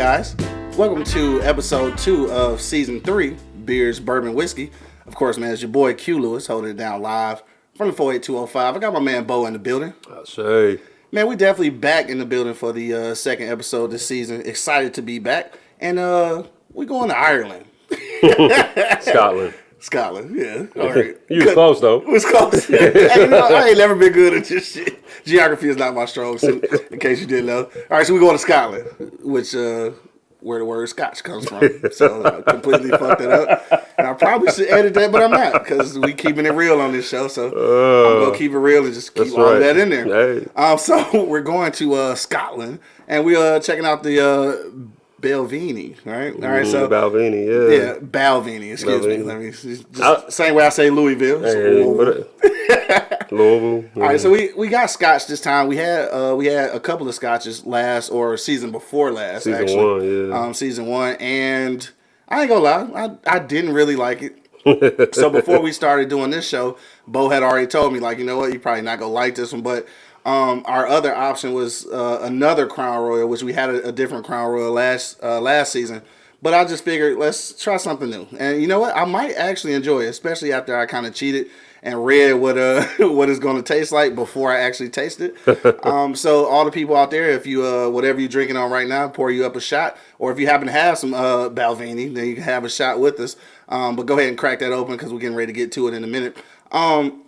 Guys, welcome to episode two of season three, Beers, Bourbon, Whiskey. Of course, man, it's your boy Q Lewis holding it down live from the 48205. I got my man Bo in the building. I say. Man, we definitely back in the building for the uh, second episode this season. Excited to be back. And uh we going to Ireland. Scotland. Scotland, yeah. All right. You was close though. It was close. hey, you know, I ain't never been good at this shit. Geography is not my strong suit, in case you didn't know. All right, so we going to Scotland, which uh, where the word Scotch comes from. So I completely fucked it up. And I probably should edit that, but I'm not because we keeping it real on this show. So I'm gonna keep it real and just keep all that in there. Hey. Um, so we're going to uh, Scotland, and we are checking out the uh, Belvini. Right. All right. So. Mm, Balvenie, yeah. yeah, Balvini. Excuse me. Let me just, I- same way I say Louisville. Hey, Louisville. Louisville. All right, so we, we got scotch this time. We had uh, we had a couple of scotches last or season before last. Season actually. one, yeah. Um, season one, and I ain't gonna lie, I, I didn't really like it. so before we started doing this show, Bo had already told me like, you know what, you probably not gonna like this one, but um, our other option was uh, another Crown Royal, which we had a, a different Crown Royal last uh, last season. But I just figured let's try something new, and you know what, I might actually enjoy it, especially after I kind of cheated and read what uh what it's going to taste like before I actually taste it. um, so all the people out there, if you uh whatever you're drinking on right now, pour you up a shot, or if you happen to have some uh Balvenie, then you can have a shot with us. Um, but go ahead and crack that open because we're getting ready to get to it in a minute. Um,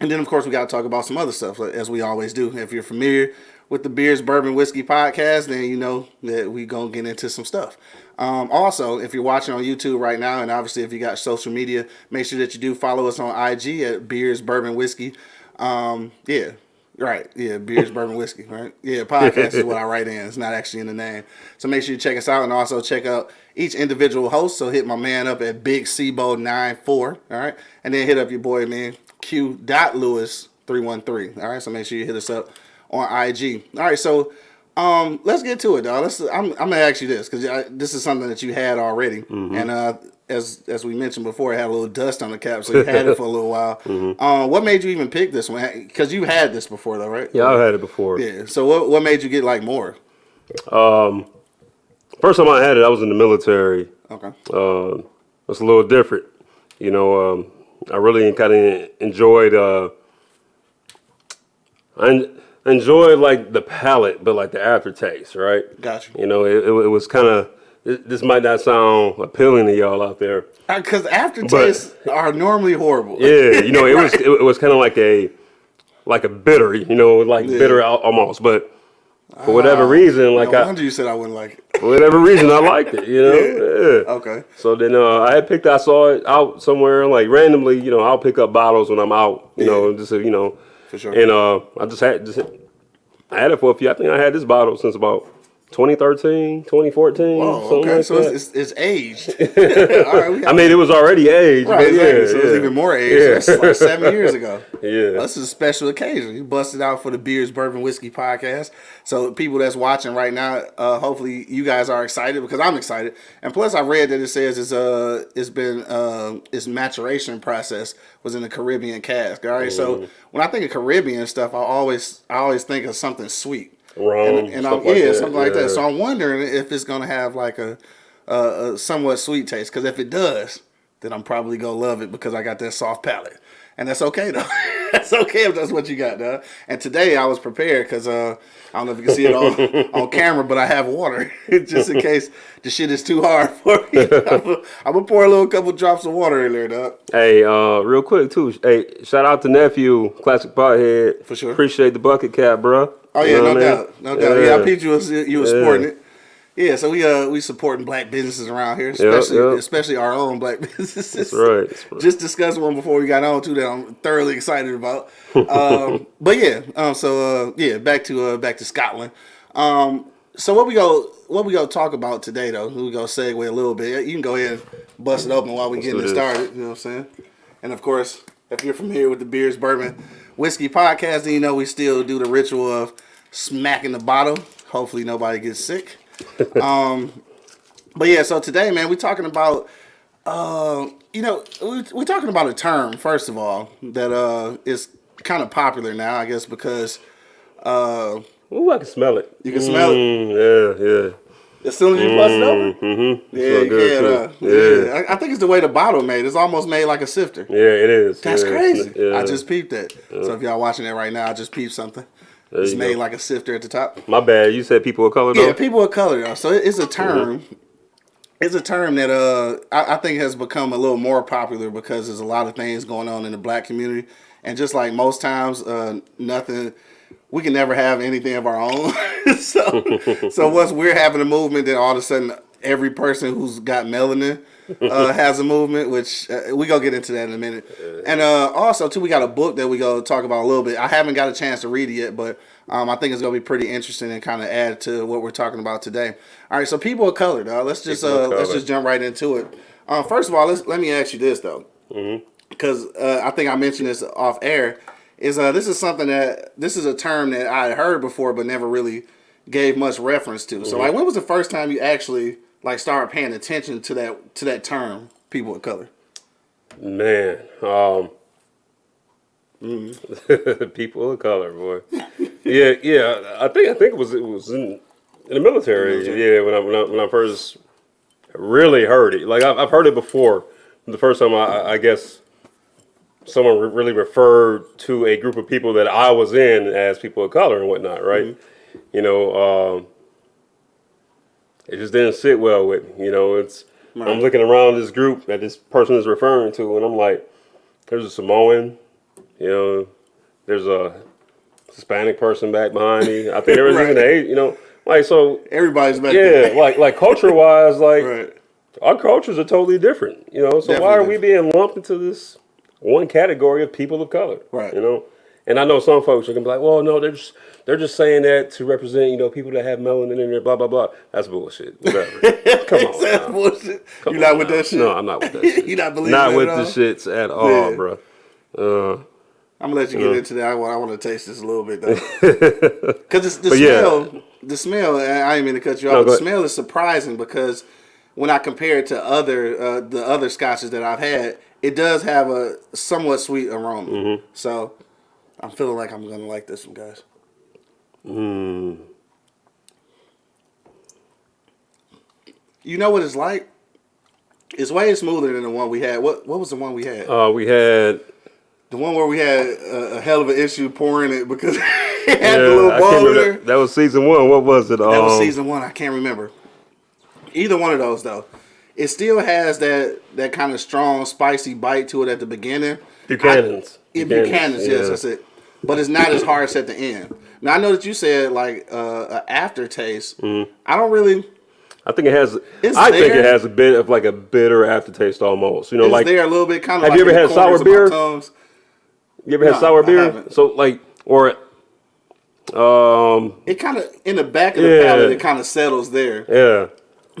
and then, of course, we got to talk about some other stuff, as we always do. If you're familiar with the Beers, Bourbon, Whiskey podcast, then you know that we going to get into some stuff. Um, also, if you're watching on YouTube right now, and obviously if you got social media, make sure that you do follow us on IG at Beers, Bourbon, Whiskey. Um, yeah, right. Yeah, Beers, Bourbon, Whiskey, right? Yeah, podcast is what I write in. It's not actually in the name. So make sure you check us out and also check out each individual host. So hit my man up at Big Cbo94, all right? And then hit up your boy, man, Q dot Lewis 313. All right, so make sure you hit us up on IG. All right, so um, let's get to it, dog. Let's. I'm, I'm gonna ask you this because this is something that you had already, and uh, as as we mentioned before, it had a little dust on the cap, so you had it for a little while. Um, what made you even pick this one? Because you had this before, though, right? Yeah, I've had it before. Yeah. So what what made you get like more? Um, First time I had it, I was in the military. Okay. Uh, it's a little different. You know, um, I really kind of enjoyed. Uh, I enjoyed like the palate, but like the aftertaste, right? Gotcha. You know, it, it, it was kind of. This might not sound appealing to y'all out there. Because aftertastes are normally horrible. Yeah, you know, it was it, it was kind of like a like a bitter, you know, like bitter almost. But for whatever reason, like no I, wonder you said I wouldn't like it. for whatever reason, I liked it. You know. Yeah. Okay. So then uh, I had picked. I saw it out somewhere, like randomly. You know, I'll pick up bottles when I'm out. You know, just you know. For sure. And uh, I just had just I had it for a few. I think I had this bottle since about 2013, 2014. Oh, something okay. like so it's, it's, it's aged. All right. We I mean, it was already aged. Right, but exactly. yeah, so yeah. it's even more age. That's like seven years ago. Yeah. This is a special occasion. You busted out for the Beers, Bourbon, Whiskey podcast. So people that's watching right now, uh, hopefully you guys are excited because I'm excited. And plus, I read that it says it's uh it's been uh, its maturation process was in the Caribbean cask. All right. So when I think of Caribbean stuff, I always I always think of something sweet. Rum, and, and I'm, like yeah, that, something like that. So I'm wondering if it's gonna have like a, a, a somewhat sweet taste. Because if it does, then I'm probably gonna love it because I got that soft palate, and that's okay though. that's okay if that's what you got, though. And today I was prepared because uh, I don't know if you can see it on on camera, but I have water just in case the shit is too hard for me. I'm gonna, I'm gonna pour a little couple drops of water in there, dog. Hey, uh, real quick too. Hey, shout out to nephew, classic pothead. For sure. Appreciate the bucket cap, bro. Oh yeah, no doubt, no doubt. Yeah, I peeped you was you was Yeah. supporting it. Yeah, so we uh we supporting black businesses around here, especially yep. especially our own black businesses. That's right, that's right. Just discussed one before we got on too that I'm thoroughly excited about. Um, but yeah, um, so uh, yeah, back to uh, back to Scotland. Um, so what we go what we go talk about today though? We go segue a little bit. You can go ahead and bust it open while we getting it started. You know what I'm saying? And of course, if you're familiar with the Beers Bourbon Whiskey podcast, then you know we still do the ritual of smacking the bottle. Hopefully nobody gets sick. um, but yeah, so today, man, we're talking about uh, you know, we- we're talking about a term first of all that uh is kind of popular now, I guess, because uh Ooh, I can smell it. You can smell it? Mm, Yeah, yeah. As soon as you bust it open, Mm-hmm. yeah, you good, can't. too. Uh, Yeah. yeah, I, I think it's the way the bottle made. It's almost made like a sifter. Yeah, it is. That's yeah. crazy. Yeah. I just peeped that. So if y'all watching it right now, I just peeped something. There It's made go. like a sifter at the top. My bad. You said people of color though. Yeah, people of color though. So it's a term. It's a term that uh I, I think has become a little more popular because there's a lot of things going on in the black community, and just like most times, uh, nothing. We can never have anything of our own. so, so once we're having a movement, then all of a sudden every person who's got melanin uh, has a movement. Which uh, we gonna get into that in a minute. And uh, also too, we got a book that we go talk about a little bit. I haven't got a chance to read it yet, but um, I think it's gonna be pretty interesting and kind of add to what we're talking about today. All right, so people of color, dog. Let's just uh, let's just jump right into it. Uh, first of all, let's let me ask you this though, because uh, I think I mentioned this off air. Is uh, this is something that this is a term that I had heard before but never really gave much reference to. So like, when was the first time you actually like started paying attention to that to that term, people of color? Man, um, Mm-hmm. people of color, boy. yeah, yeah. I think I think it was it was in, in the military. Military. Yeah, when I, when I when I first really heard it. Like I've, I've heard it before. The first time I, I guess someone re- really referred to a group of people that I was in as people of color and whatnot, right? Mm-hmm. You know, um, it just didn't sit well with me. You know, it's I'm looking around this group that this person is referring to, and I'm like, there's a Samoan, you know, there's a Hispanic person back behind me. I think there was Right. even a, you know, like so. Everybody's back Yeah, there. like like culture wise, like right. our cultures are totally different, you know. So why are we being lumped into this one category of people of color? Right. You know. And I know some folks are gonna be like, well, no, they're just they're just saying that to represent, you know, people that have melanin in there, blah blah blah. That's bullshit. Whatever. Come on. That's now. bullshit. Come you not on with now. that shit? No, I'm not with that shit. You not believing Not with the shits at all, Yeah. bro. Uh, I'm gonna let you get into that. I want, I want to taste this a little bit though, because the But yeah. smell, the smell. I didn't mean to cut you off. No, the ahead. smell is surprising because when I compare it to other uh, the other scotches that I've had, it does have a somewhat sweet aroma. Mm-hmm. So I'm feeling like I'm gonna like this one, guys. mm, You know what it's like? It's way smoother than the one we had. What what was the one we had? uh, we had The one where we had a, a hell of an issue pouring it because it had yeah, the little ball in there. that, that was season one. What was it? That was Um, season one. I can't remember. Either one of those though. It still has that that kind of strong, spicy bite to it at the beginning. Buchanan's. It Buchanan's, yes, that's it. But it's not as harsh at the end. Now I know that you said like uh, an aftertaste. Mm-hmm. I don't really. I think it has. It's I think it has a bit of like a bitter aftertaste almost. You know, It's like there a little bit, kind of. Have like you ever had sour corners of my beer? you ever had sour beer? So like, or um, It kind of in the back of the Yeah. palate. It kind of settles there, yeah,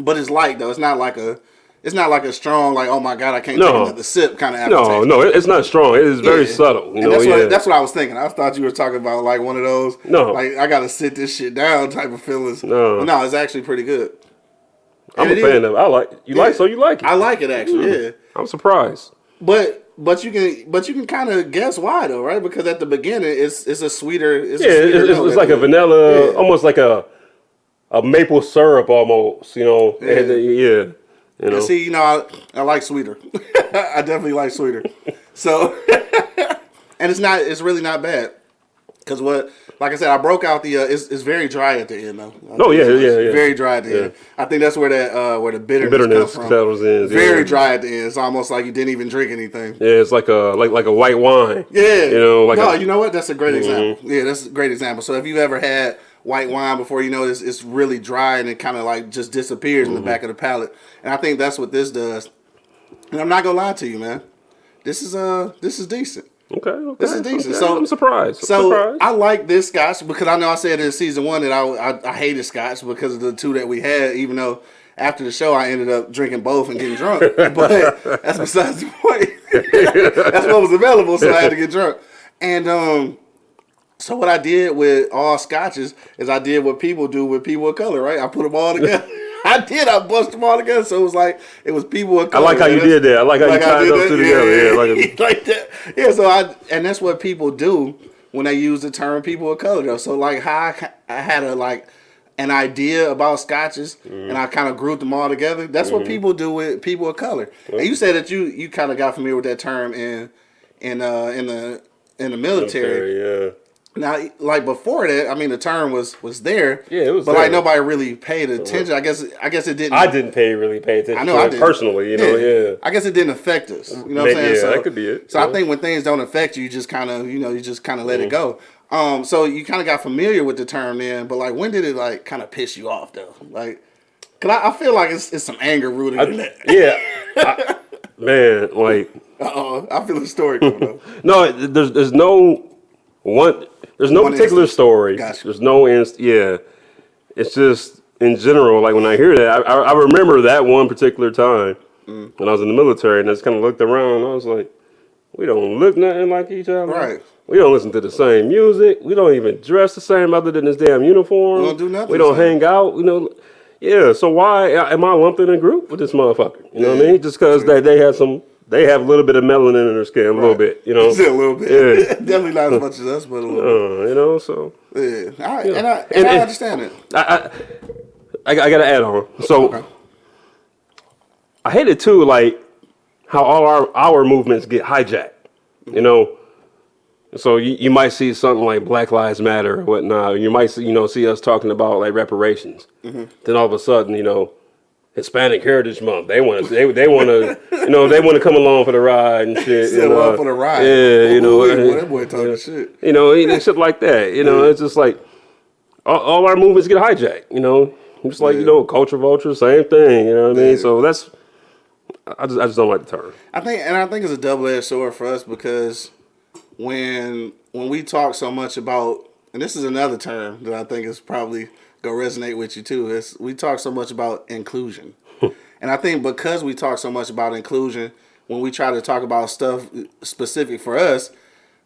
but it's light though. It's not like a. It's not like a strong like oh my god I can't No. take another sip kind of aftertaste. no, no, it's not strong. It is very Yeah. subtle. You know, that's yeah. what that's what I was thinking. I thought you were talking about like one of those. No. like I gotta sit this shit down type of feelings. No. No, it's actually pretty good. I'm a And it fan is- of. it. I like you like so you like it. I like it actually. Mm. Yeah, I'm surprised. but but you can but you can kind of guess why though, right? Because at the beginning it's it's a sweeter. It's Yeah, a sweeter it's, it's like a vanilla, Yeah. almost like a a maple syrup almost. You know, Yeah. Yeah. You know, see, you know, I, I like sweeter. I definitely like sweeter. So, and it's not, it's really not bad. Cause what, like I said, I broke out the. Uh, it's, it's very dry at the end though. Oh, yeah, yeah, yeah. Very dry at the end. I think that's where that uh, where the bitterness, bitterness comes from. settles in. Very yeah. dry at the end. It's almost like you didn't even drink anything. Yeah, it's like a like like a white wine. Yeah. You know, like no, a- you know what? That's a great Mm-hmm. example. Yeah, that's a great example. So if you've ever had white wine before, you know it's, it's really dry and it kind of like just disappears in Mm-hmm. the back of the palate. And I think that's what this does. And I'm not gonna lie to you, man. This is uh this is decent. Okay, okay. This is decent. okay. So- I'm surprised. I'm So surprised. I like this scotch because I know I said in season one that I, I I hated scotch because of the two that we had. Even though after the show I ended up drinking both and getting drunk, but that's besides the point. that's what was available, so I had to get drunk. And um, so what I did with all scotches is I did what people do with people of color, right? I put them all together. I did. I bust them all together, so it was like it was people of color. I like how you did that. I like how you like I tied those two together. Yeah, like a, like that. Yeah, so I and that's what people do when they use the term people of color though. So like how I, I had a like an idea about scotches Mm-hmm. and I kind of grouped them all together. That's what people do with people of color. And you said that you you kind of got familiar with that term in in uh in the in the military. Yeah. Now, like before that, I mean, the term was was there. Yeah, it was But like nobody really paid attention. I guess I guess it didn't. I didn't pay really pay attention I know I it did personally, you know, yeah. I guess it didn't affect us. You know what I'm saying? yeah, that could be it, So I think when things don't affect you, you just kind of you know you just kind of let it Mm-hmm. go. Um, so you kind of got familiar with the term then, but like when did it like kind of piss you off though? Like, cause I, I feel like it's, it's some anger rooted in that. Yeah. I- man, like Uh oh, I feel the story coming up. no, there's there's no one there's no One particular instance. story. Gotcha. There's no inst yeah. It's just in general, like when I hear that, I, I, remember that one particular time Mm. when I was in the military and I just kind of looked around and I was like, we don't look nothing like each other. Right. We don't listen to the same music. We don't even dress the same other than this damn uniform. We don't do nothing We don't hang out. You know. Yeah. So why am I lumped in a group with this motherfucker? You know what I mean? Just because they, they have some, they have a little bit of melanin in their skin, a little bit. You know. Just a little bit. Yeah. Definitely not as much as us, but a little Uh, you know. So. Yeah. All right. And I, and And- I and- understand it. I, I, I, I got to add on. So Okay. I hate it too, like how all our our movements get hijacked. You know. So you, you might see something like Black Lives Matter or whatnot. You might see, you know see us talking about like reparations. Mm-hmm. Then all of a sudden, you know, Hispanic Heritage Month. They want to they, they want to you know they want to come along for the ride and shit. Along uh, for the ride. Yeah, you know, boy, that boy talking yeah. shit. you know, and shit like that. You know, it's just like all, all our movements get hijacked. You know, just like you know, culture vulture, same thing. You know what I mean? Yeah. So that's I just I just don't like the term. I think, and I think it's a double edged sword for us because when when we talk so much about, and this is another term that I think is probably gonna resonate with you too. Is we talk so much about inclusion, and I think because we talk so much about inclusion, when we try to talk about stuff specific for us,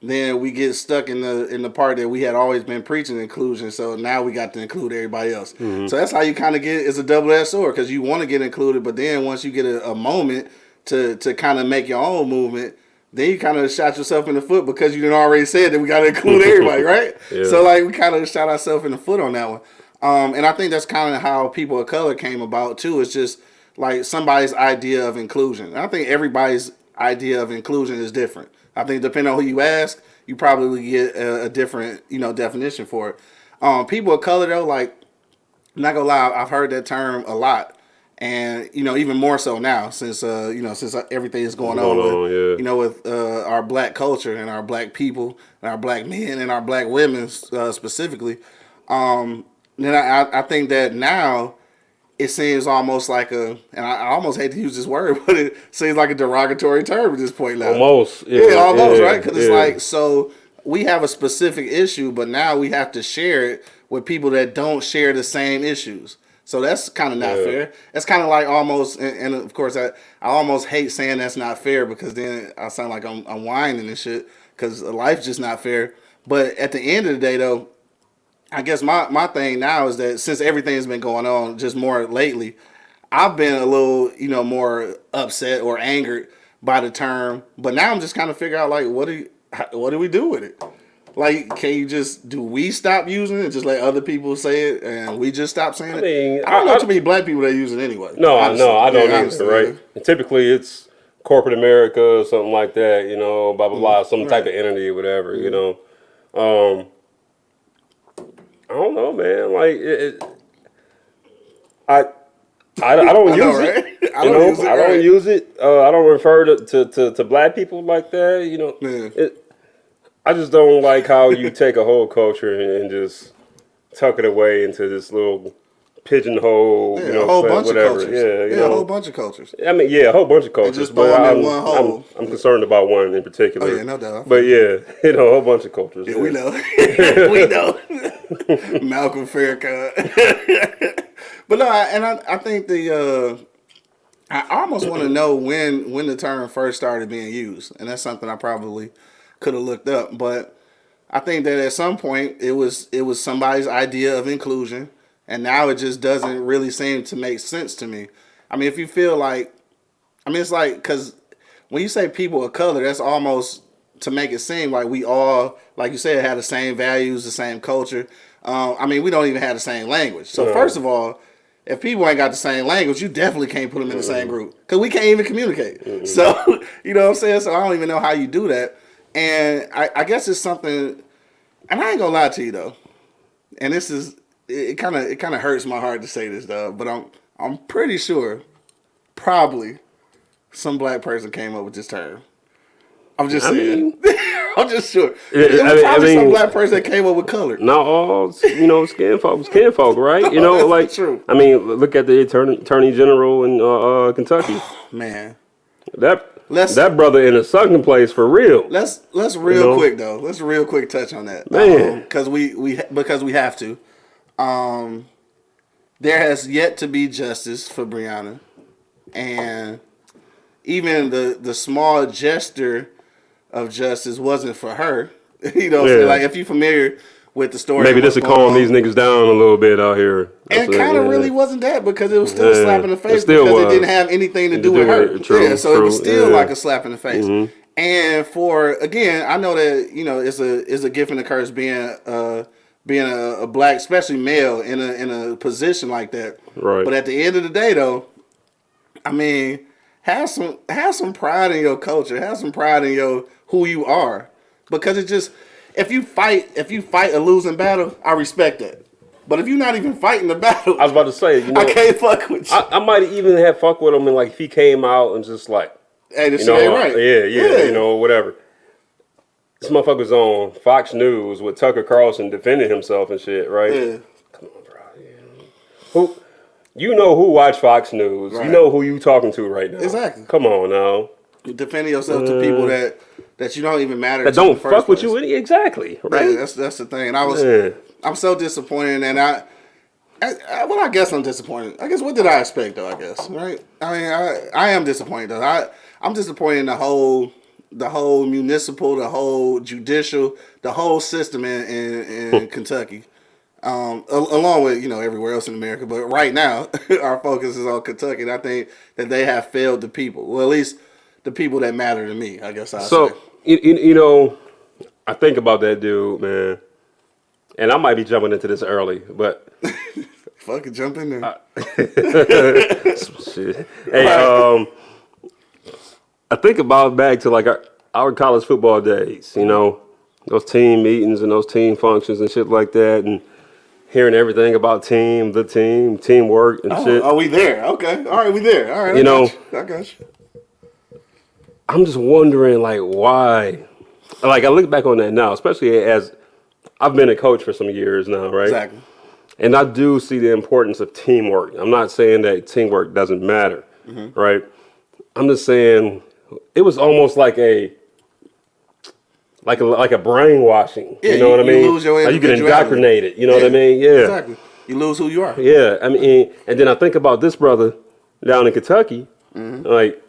then we get stuck in the in the part that we had always been preaching inclusion. So now we got to include everybody else. Mm-hmm. So that's how you kind of get it's a double edged sword because you want to get included, but then once you get a, a moment to to kind of make your own movement, then you kind of shot yourself in the foot because you didn't already said that we got to include everybody, right? Yeah. So like we kind of shot ourselves in the foot on that one. Um, and I think that's kind of how people of color came about too. It's just like somebody's idea of inclusion. And I think everybody's idea of inclusion is different. I think depending on who you ask, you probably get a, a different, you know, definition for it. Um, people of color though, like, I'm not gonna lie, I've heard that term a lot, and you know, even more so now since uh, you know, since everything is going, on, Going on, with, yeah. you know, with uh, our black culture and our black people and our black men and our black women uh, specifically. Um, then I, I- I think that now it seems almost like a, and I, I almost hate to use this word, but it seems like a derogatory term at this point now. Almost, Yeah, yeah, almost, yeah, right? Because it's like, so we have a specific issue, but now we have to share it with people that don't share the same issues. So that's kind of not Yeah. fair. That's kind of like almost, and, and of course, I, I almost hate saying that's not fair because then I sound like I'm, I'm whining and shit because life's just not fair. But at the end of the day, though, I guess my, my thing now is that since everything's been going on just more lately, I've been a little, you know, more upset or angered by the term. But now I'm just kind of figure out like, what do you, what do we do with it? Like, can you just do we stop using it just let other people say it and we just stop saying it? mean, I don't know I- too many black people that use it anyway. No, I honestly. no, I don't Yeah, either, right? And typically, it's corporate America or something like that, you know, blah blah blah, some type of entity or whatever, you know. Um, I don't know, man. Like, it, it, I, I, I don't I use it. I don't know, use it, I don't right. use it. Uh, I don't refer to, to, to, to black people like that. You know, Yeah. it, I just don't like how you take a whole culture and, and just tuck it away into this little pigeonhole. Yeah, you know, a whole bunch whatever. of cultures. Yeah, you Yeah, know. a whole bunch of cultures. I mean, yeah, a whole bunch of cultures, just but 'em in I'm, one I'm, hole. I'm concerned about one in particular. Oh, yeah, no doubt. But yeah, you know, a whole bunch of cultures. Yeah, we know. we know. Malcolm Farrakhan. but no, I, and I, I think the uh, I almost want to know when when the term first started being used, and that's something I probably could have looked up. But I think that at some point it was it was somebody's idea of inclusion, and now it just doesn't really seem to make sense to me. I mean, if you feel like, I mean, it's like because when you say people of color, that's almost to make it seem like we all, like you said, have the same values, the same culture. Um, I mean, we don't even have the same language. So No. first of all, if people ain't got the same language, you definitely can't put them in the same group because we can't even communicate. So you know what I'm saying. So I don't even know how you do that. And I, I guess it's something. And I ain't gonna lie to you though. And this is it. Kind of it kind of hurts my heart to say this though, but I'm I'm pretty sure, probably, some black person came up with this term. I'm just I saying. mean- I'm just sure. Yeah, It was I mean- I probably some black person that came up with color. Not all, you know, skin folk, skin folk, right? You know, like true. I mean, look at the attorney, attorney general in uh, uh, Kentucky. Man, That Let's- that brother in a sunken place for real. let's let's real know? quick though. Let's real quick touch on that, Man. because we we because we have to. Um, there has yet to be justice for Breonna, and even the the small gesture of justice wasn't for her. you know, what I'm saying? Yeah. like if you're familiar with the story, Maybe this will calm these niggas down a little bit out here. That's And it, kind of yeah. really wasn't that because it was still a slap in the it face still because it didn't have anything to do with her. it, true, yeah, so it was still yeah. Like a slap in the face. And for again, I know that you know it's a it's a gift and a curse being uh being a, a black, especially male, in a in a position like that. Right. But at the end of the day, though, I mean, have some have some pride in your culture. Have some pride in your who you are, because it just if you fight if you fight a losing battle, I respect that. But if you're not even fighting the battle, I was about to say, you know, I can't fuck with you. I, I might even have fuck with him and like if he came out and just like, hey, this you know, ain't right. yeah, yeah, you know, whatever. This motherfucker's on Fox News with Tucker Carlson defending himself and shit, right? Yeah. Come on, bro. yeah. Who, you know who watch Fox News? Right. You know who you talking to right now? Exactly. Come on now. defending yourself to people that that you don't even matter. That to don't fuck with place. you any exactly, Yeah, right? that's that's the thing. And I was Yeah. I'm so disappointed, and I, I, I well, I guess I'm disappointed. I guess what did I expect though? I guess right. I mean, I I am disappointed though. I I'm disappointed in the whole the whole municipal, the whole judicial, the whole system in in, in Kentucky. Um, al- along with you know everywhere else in America, but right now our focus is on Kentucky. And I think that they have failed the people. Well, at least the people that matter to me. I guess I So say. you, you, you know, I think about that dude, man, and I might be jumping into this early, but Fucking jump in there. shit. Hey, um, I think about back to like our, our college football days. You know, those team meetings and those team functions and shit like that, and hearing everything about team, the team, teamwork and Oh, shit. are we there? Okay. All right, we there. All right. I You got know- you. I got you. I'm just wondering, like, why? Like, I look back on that now, especially as I've been a coach for some years now, right? Exactly. And I do see the importance of teamwork. I'm not saying that teamwork doesn't matter, Mm-hmm. right? I'm just saying it was almost like a like a like a brainwashing. Yeah, you know you- what I you mean? lose your Like you get indoctrinated. You know what I mean? Yeah, Exactly. You lose who you are. yeah. I mean, and then I think about this brother down in Kentucky. Mm-hmm. Like,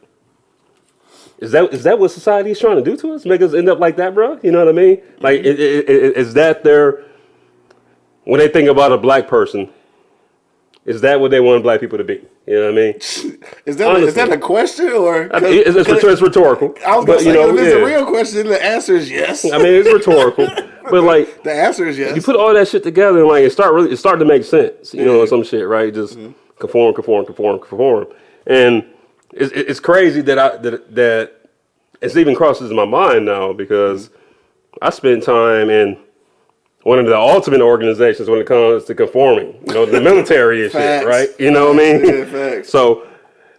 is that is that what society is trying to do to us? Make us end up like that, bro? You know what I mean? Like, i- i- is that their when they think about a black person? Is that what they want black people to be? You know what I mean? Is that Honestly. is that a question or? I mean, it's, it's, it's rhetorical. I was gonna but, say you know, if it's a real question. The answer is yes. I mean, it's rhetorical. but like, the answer is yes. you put all that shit together and like it start really it started to make sense you know Yeah. some shit right just Mm-hmm. conform conform conform conform and it's, it's crazy that i that that it's even crosses my mind now because Mm-hmm. i spent time in one of the ultimate organizations when it comes to conforming you know the military and shit right you know what i mean Yeah, so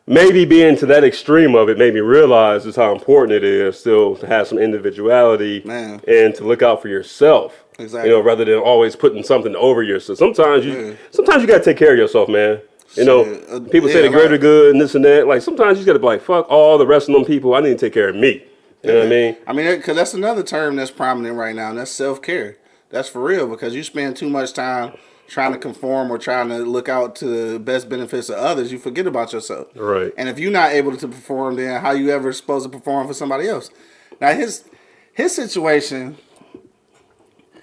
maybe being to that extreme of it made me realize just how important it is still to have some individuality Man. and to look out for yourself. Exactly. You know, rather than always putting something over yourself. Sometimes you Yeah. sometimes you gotta take care of yourself, man. You know, uh, people say the greater good and this and that. Like sometimes you gotta be like, fuck all the rest of them people. I need to take care of me. You know what I mean? I mean, because that's another term that's prominent right now, and that's self care. That's for real because you spend too much time trying to conform or trying to look out to the best benefits of others. You forget about yourself. Right. And if you're not able to perform, then how you ever supposed to perform for somebody else? Now his his situation,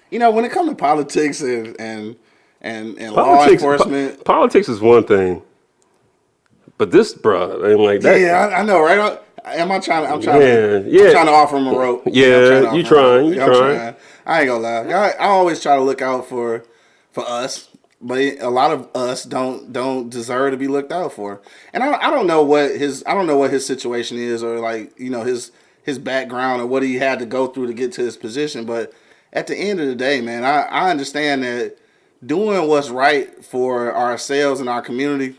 you know, when it comes to politics and and and, and law Politics, enforcement. po- politics is one thing, but this, bruh, I mean, like that. yeah, I, I know, right? Am I trying? To, I'm trying. Man, to, yeah. I'm trying to offer him a rope. Yeah, trying you trying, you I'm trying. I ain't gonna lie. I, I always try to look out for for us, but a lot of us don't don't deserve to be looked out for. And I, I don't know what his I don't know what his situation is or like you know his his background or what he had to go through to get to his position. But at the end of the day, man, I, I understand that doing what's right for ourselves and our community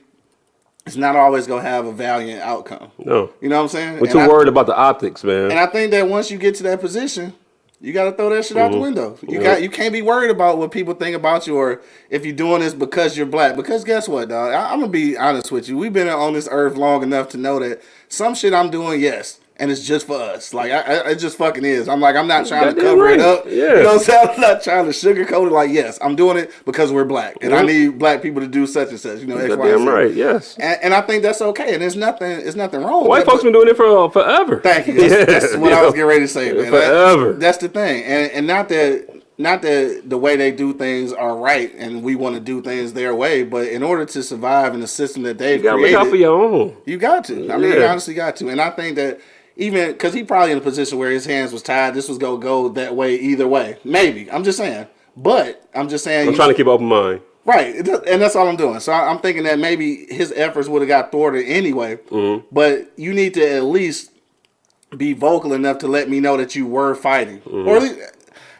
is not always gonna have a valiant outcome. No. You know what I'm saying? We're And too I- worried about the optics, man. and I think that once you get to that position, you got to throw that shit out the mm-hmm. window. You got you can't be worried about what people think about you or if you're doing this because you're black. Because guess what, dog? I, I'm gonna be honest with you. We've been on this earth long enough to know that some shit I'm doing, yes, and it's just for us. Like I, I, it just fucking is. I'm like I'm not trying to Goddamn cover it up. Yeah. You know what I'm saying? I'm not trying to sugarcoat it. Like yes, I'm doing it because we're black, and I Mhm. need black people to do such and such. You know, X, Y, Z. right, yes. And, and I think that's okay. And there's nothing. There's nothing wrong. White folks been doing it for forever. Thank you. That's, Yeah, that's what you I was getting ready to say, man. That- Forever. that's the thing, and and not that not that the way they do things are right, and we want to do things their way, but in order to survive in the system that they've You gotta look created, out for your own. you got to. I mean, you honestly got to. And I think that even because he probably in a position where his hands was tied, this was gonna go that way either way. Maybe I'm just saying, but I'm just saying. I'm trying to keep open mind. Right, and that's all I'm doing. So I'm thinking that maybe his efforts would have got thwarted anyway. Mm-hmm. But you need to at least be vocal enough to let me know that you were fighting, Mm-hmm. or at least,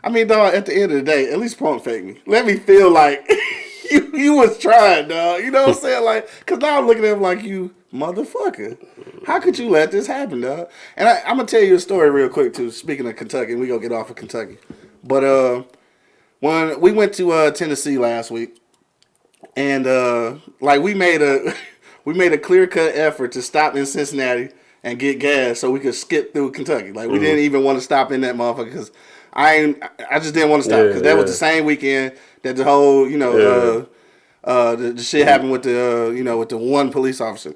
I mean, dog. At the end of the day, at least pump fake me. Let me feel like you you was trying, dog. You know what I'm saying? Like, cause now I'm looking at him like you motherfucker. How could you let this happen, dog? And I, I'm gonna tell you a story real quick too. Speaking of Kentucky, and we gonna get off of Kentucky, but uh, when we went to uh Tennessee last week and uh like we made a we made a clear cut effort to stop in Cincinnati and get gas so we could skip through Kentucky. Like we didn't even want to stop in that motherfucker because I ain't, I just didn't want to stop Yeah, because that was the same weekend that the whole you know uh uh the, the shit happened with the uh, you know with the one police officer.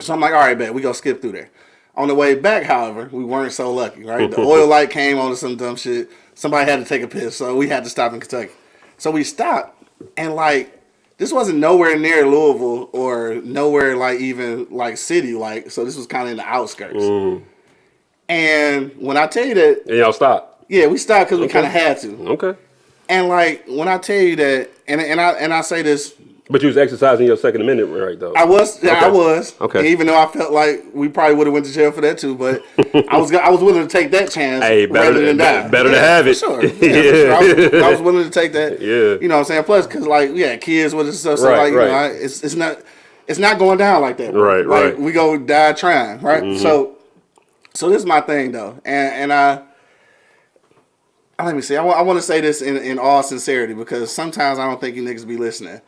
So I'm like, all right, bet we gonna skip through there. On the way back, however, we weren't so lucky, right? The oil light came on to some dumb shit. Somebody had to take a piss, so we had to stop in Kentucky. So we stopped, and like, this wasn't nowhere near Louisville or nowhere like even like city, like. So this was kind of in the outskirts. Mm-hmm. And when I tell you that, And y'all stop. yeah, we stopped because we kind of had to. Okay. And like when I tell you that, and and I and I say this But you was exercising your Second Amendment right though. I was, yeah, I was. Okay. Even though I felt like we probably would have went to jail for that too, but I was, I was willing to take that chance. Hey, better rather to- than die. better to Yeah, have for it. Sure. Yeah, sure. I, was, I was willing to take that. Yeah. You know what I'm saying? Plus, because like we had kids with us, stuff, so Right, like you know. I, it's it's not it's not going down like that. bro. Right, like, right. We go die trying, right? Mm-hmm. So, so this is my thing though, and and I. Let me see. I want, I want to say this in, in all sincerity because sometimes I don't think you niggas be listening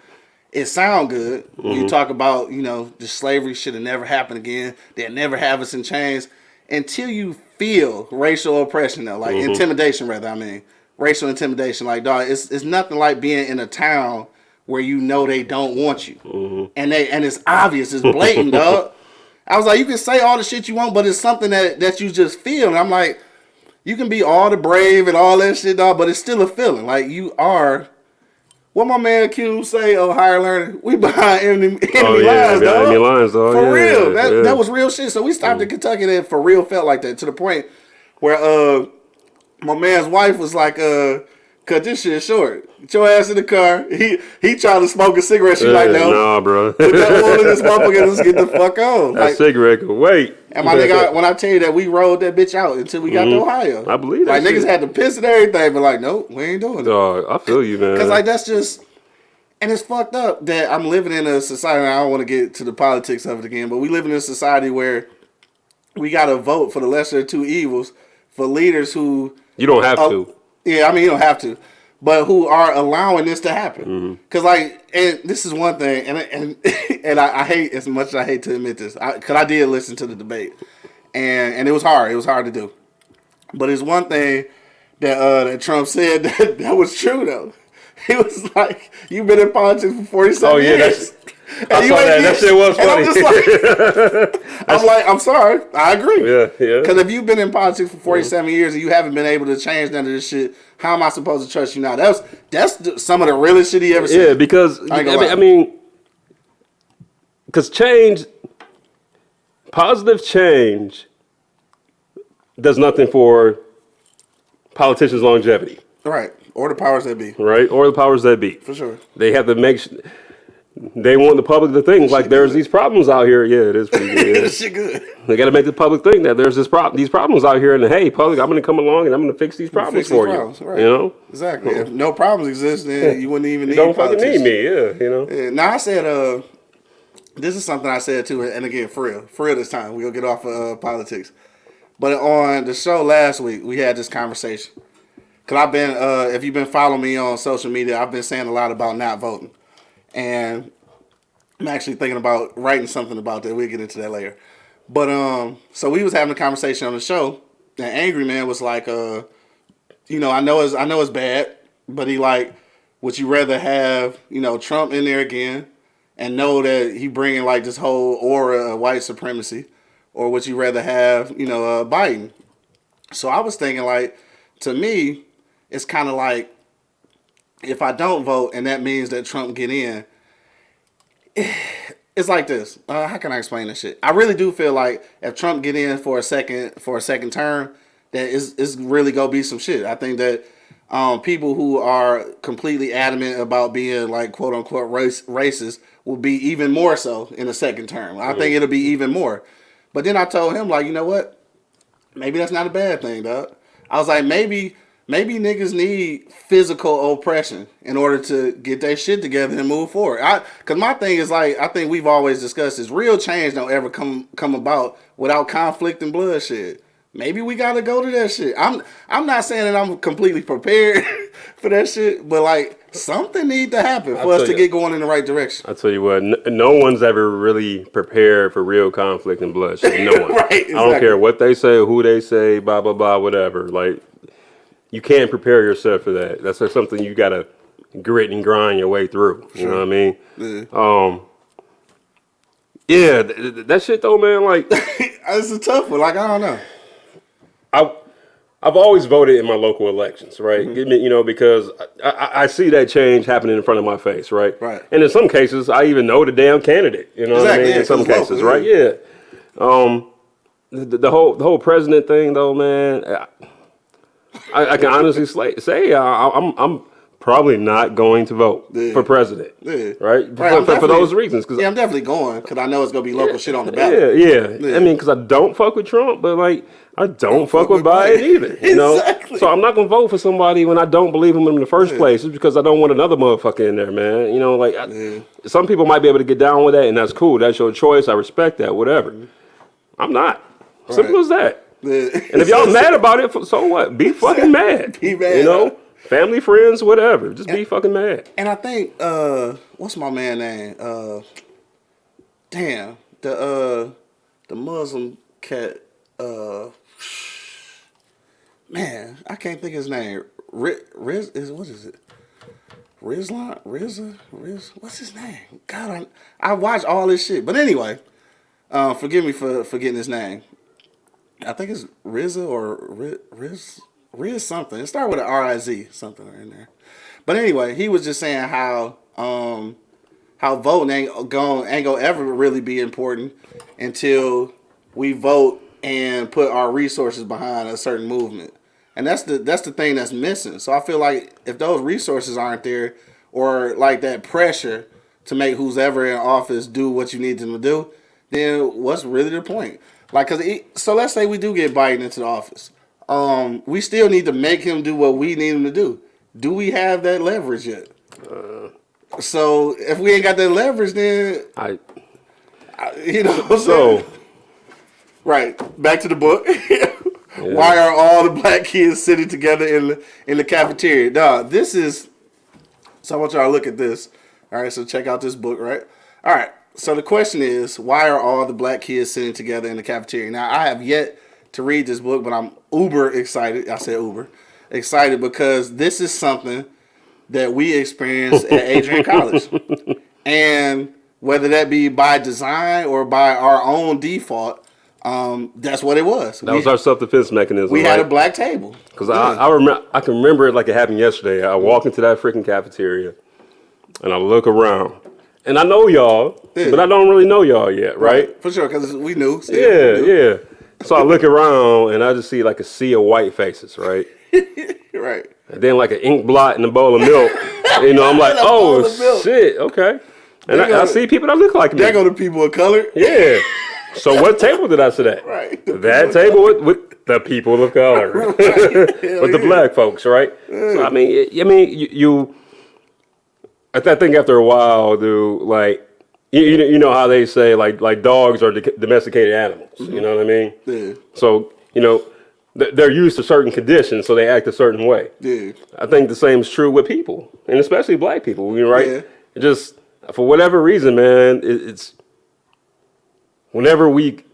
it sound good. when Mm-hmm. You talk about, you know, the slavery should have never happened again. They'll never have us in chains until you feel racial oppression though, like Mm-hmm. intimidation rather, I mean. Racial intimidation. Like dog, it's it's nothing like being in a town where you know they don't want you. Mm-hmm. And they and it's obvious, it's blatant, dog. I was like, you can say all the shit you want, but it's something that, that you just feel. And I'm like, you can be all the brave and all that shit, dog, but it's still a feeling. Like you are what my man Q say, oh higher learning, we behind enemy, enemy Oh, yeah, lines, dog. enemy lines, dog, For yeah, real. That, yeah. Mm. that was real shit. So we stopped in Kentucky that for real felt like that to the point where uh my man's wife was like, uh, cut this shit short. Get your ass in the car. He he tried to smoke a cigarette. She like, no. Nah, bro. Put that oil in this motherfucker and let's get the fuck on. that Like, cigarette could wait. and my nigga, when I tell you that we rolled that bitch out until we got to Ohio. Mm-hmm. I believe that Like niggas had to piss and everything, but like, nope, we ain't doing it. Dog, I feel you, man. Cause like that's just, and it's fucked up that I'm living in a society. And I don't want to get to the politics of it again, but we live in a society where we got to vote for the lesser of two evils for leaders who, you don't have Oh, to. Yeah, I mean you don't have to, but who are allowing this to happen. Mm-hmm. Cause like, and this is one thing, and and and I, I hate as much as I hate to admit this, I, cause I did listen to the debate, and and it was hard. It was hard to do, but it's one thing that uh, that Trump said that, that was true though. He was like, "You've been in politics for forty-seven Oh, yeah, years." I saw that. That shit was funny. I'm like, I'm like, I'm sorry, I agree. Yeah, yeah. Because if you've been in politics for 47 years and you haven't been able to change none of this shit, how am I supposed to trust you now? That's that's some of the realest shit he ever said, Yeah, because I I mean, gonna. I mean, because change, positive change, does nothing for politicians' longevity. Right. Or the powers that be, right? Or the powers that be. for sure. They have to make. Sh- they want the public to think like there's these problems out here. Yeah, it is pretty good. yeah. Shit good. They got to make the public think that there's this problem, these problems out here, and hey, public, I'm going to come along and I'm going to fix these problems Fix these for problems, you. right. You know, Exactly. If no problems exist, then you wouldn't even need don't fucking need me. Yeah, you know. Yeah, now I said, uh, this is something I said too, and again, for real, for real this time, we'll get off of uh, politics. But on the show last week, we had this conversation. Cause I've been, uh, if you've been following me on social media, I've been saying a lot about not voting, and I'm actually thinking about writing something about that. We'll get into that later. But um, so we was having a conversation on the show, and Angry Man was like, uh, you know, I know it's I know it's bad, but he like, would you rather have you know Trump in there again, and know that he bringing like this whole aura of white supremacy, or would you rather have you know uh, Biden? So I was thinking like, to me, it's kind of like, if I don't vote and that means that Trump get in, it's like this. Uh, how can I explain this shit? I really do feel like if Trump get in for a second for a second term, that is is really gonna be some shit. I think that um, people who are completely adamant about being like quote unquote race racist will be even more so in a second term. I think it'll be even more. But then I told him like, you know what? Maybe that's not a bad thing, dog. I was like, maybe maybe niggas need physical oppression in order to get their shit together and move forward. I cause my thing is like I think we've always discussed is real change don't ever come come about without conflict and bloodshed. Maybe we gotta go to that shit. I'm I'm not saying that I'm completely prepared for that shit, but like something need to happen for us to you- get going in the right direction. I tell you what, n- no one's ever really prepared for real conflict and bloodshed. No one. Right, exactly. I don't care what they say, who they say, blah blah blah, whatever. Like, you can't prepare yourself for that. That's something you gotta grit and grind your way through. You know what I mean? Yeah. Um. Yeah, th- th- that shit though, man. Like, It's a tough one. Like I don't know. I. I've always voted in my local elections, right? Give me- You know, because I, I, I see that change happening in front of my face, right? Right. And in some cases, I even know the damn candidate. You know what I mean? yeah, in some cases, local, right? Yeah. Um, the, the whole the whole president thing, though, man. I, I can honestly say, say I, I'm I'm probably not going to vote Yeah. for president, Yeah. right? Right, for, for, those reasons, because Yeah, I'm definitely going because I know it's gonna be local shit on the yeah, ballot. yeah, Yeah. I mean, because I don't fuck with Trump, but like I don't, fuck, fuck with Biden either. You know, Exactly. so I'm not gonna vote for somebody when I don't believe him in the first place. It's because I don't want another motherfucker in there, man. You know, like I, Yeah. some people might be able to get down with that, and that's cool. That's your choice. I respect that. Whatever. Mm-hmm. I'm not. Simple Right. as that. And if y'all mad about it, so what? Be fucking mad. Be mad, You know, family, friends, whatever. Just be fucking mad. And I think uh what's my man name? Uh damn. The uh the Muslim cat uh man, I can't think of his name. Riz, Riz is what is it? Rizlan, Rizza, Riz, what's his name? God, I, I watch all this shit. But anyway, uh, forgive me for forgetting his name. I think it's Rizza or Riz, Riz, Riz something. It started with an R I Z something in there. But anyway, he was just saying how um how voting ain't going ain't gonna ever really be important until we vote and put our resources behind a certain movement. And that's the that's the thing that's missing. So I feel like if those resources aren't there or like that pressure to make who's ever in office do what you need them to do, then what's really the point? Like, cause it, so let's say we do get Biden into the office, um, we still need to make him do what we need him to do. Do we have that leverage yet? so if we ain't got that leverage, then I you know. so. right back to the book. Why are all the black kids sitting together in the in the cafeteria? Dog, this is. So I want y'all to look at this. All right, so check out this book, right? All right. So the question is, why are all the black kids sitting together in the cafeteria? Now I have yet to read this book, but I'm uber excited. I said uber excited because this is something that we experienced at Adrian College, and whether that be by design or by our own default, um, that's what it was. That we was our self defense mechanism. we right? had a black table. Because I, I remember, I can remember it like it happened yesterday. I walk into that freaking cafeteria, and I look around, and I know y'all, Yeah. but I don't really know y'all yet, right? For sure, because we knew. still, Yeah, we knew. yeah. So I look around, and I just see like a sea of white faces, right? right. and then like an ink blot in a bowl of milk. you know, I'm like, In a bowl oh shit, okay. And I, I see people that look like me. There go the people of color. Yeah. So what table did I sit at? Right. That table with, with the people of color, with the black folks, right? So I mean, I mean, you. you I, th- I think after a while, dude, like you, you know- how they say like like dogs are domesticated animals. You mm-hmm. know what I mean? Yeah. So you know th- they're used to certain conditions, so they act a certain way. Yeah. I think the same is true with people, and especially black people. Right? Yeah. It just for whatever reason, man, it, it's whenever we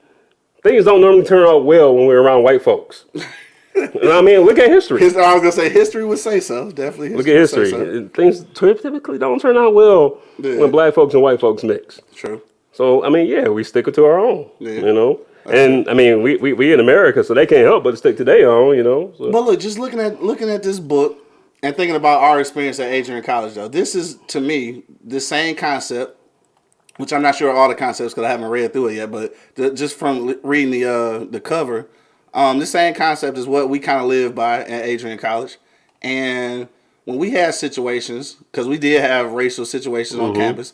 things don't normally turn out well when we're around white folks. you know what I mean? Look at history. His, I was gonna say history would say so. Definitely. Look at history. so. Things typically don't turn out well Yeah. when black folks and white folks mix. True. So I mean, yeah, we stick it to our own. Yeah. You know, and I mean, we, we we in America, so they can't help but stick to their own. You know. So. But look, just looking at looking at this book and thinking about our experience at Adrian College, though, this is to me the same concept, which I'm not sure all the concepts because I haven't read through it yet. But the, just from reading the uh, the cover, um, the same concept is what we kind of live by at Adrian College, and when we had situations, because we did have racial situations on campus,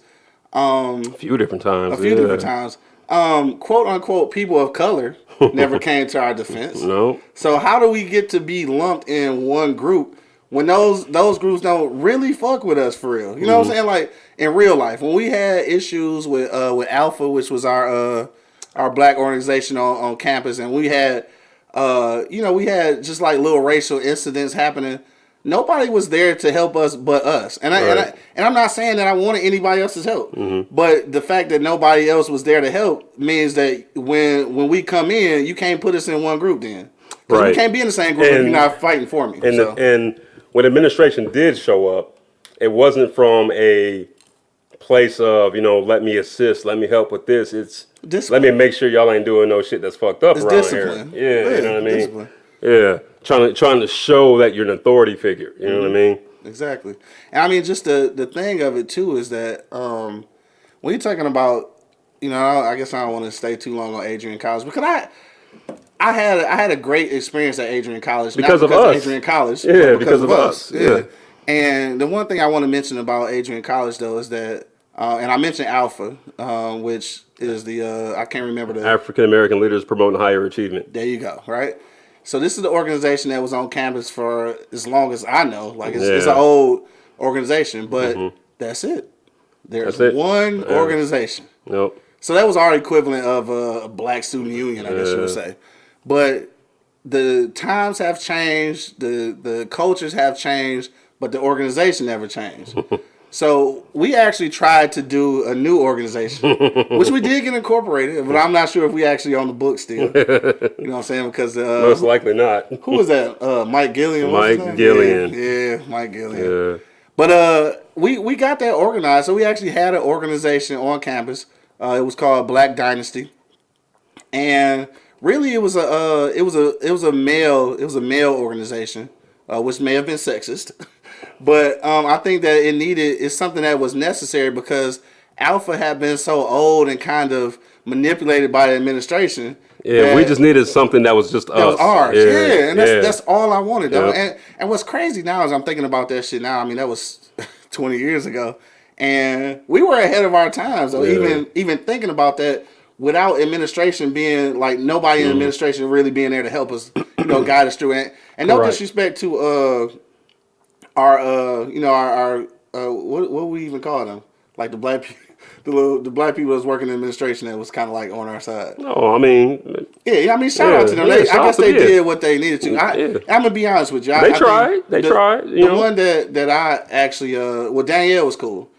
a few different times. a few different times, um, quote unquote, people of color never came to our defense. No. So how do we get to be lumped in one group when those those groups don't really fuck with us for real? You know what I'm saying? Like in real life, when we had issues with uh with Alpha, which was our uh our black organization on, on campus, and we had uh you know we had just like little racial incidents happening. Nobody was there to help us but us, and I, and I Right. and I'm not saying that I wanted anybody else's help, but the fact that nobody else was there to help means that when when we come in, you can't put us in one group. Then, Right. can't be in the same group if you're not fighting for me. And so. the, and when administration did show up, it wasn't from a place of you know let me assist, let me help with this. It's Discipline. let me make sure y'all ain't doing no shit that's fucked up It's around discipline. here. Yeah, Yeah, you know what I mean. discipline. Yeah, trying to trying to show that you're an authority figure. You know what I mean? Exactly. And I mean, just the the thing of it too is that um, when you're talking about, you know, I guess I don't want to stay too long on Adrian College because I. I had I had a great experience at Adrian College not Because of because us. Adrian College, Yeah, but because of us. Yeah. And the one thing I want to mention about Adrian College though is that, uh, and I mentioned Alpha, um, which is the uh, I can't remember the African American leaders promoting higher achievement. There you go. Right. So this is the organization that was on campus for as long as I know. Like it's, it's an old organization, but that's it. There's That's it. one Yeah. organization. Nope. So that was our equivalent of a, a black student union, I guess you would say. But the times have changed, the the cultures have changed, but the organization never changed. so we actually tried to do a new organization, which we did get incorporated, but I'm not sure if we actually on the book still. You know what I'm saying? Because uh, Most likely not. who was that? Uh, Mike Gillian. what was his Mike? Gillian. Yeah, yeah, Mike Gillian. Yeah. But uh, we we got that organized. So we actually had an organization on campus. Uh, it was called Black Dynasty, and really it was a uh, it was a it was a male it was a male organization, uh, which may have been sexist, but um, I think that it needed it's something that was necessary because Alpha had been so old and kind of manipulated by the administration. Yeah, we just needed something that was just us. that was ours. Yeah, and that's yeah. that's all I wanted. Though. Yep. And and what's crazy now is I'm thinking about that shit now. I mean, that was 20 years ago, and we were ahead of our times. So Yeah. even even thinking about that without administration being like nobody Mm. in administration really being there to help us, you know, guide us through it. And no Correct. disrespect to uh our uh you know our our uh what what we even call them like the black people. The, little, the black people that's working in administration that was kind of like on our side. No, I mean, Yeah, yeah, I mean, shout out to them. yeah, They, I guess they did what they needed to. I, Yeah. I'm gonna be honest with you. I, They I tried. They the, tried, you the know. one that that I actually, uh, well, Danielle was cool,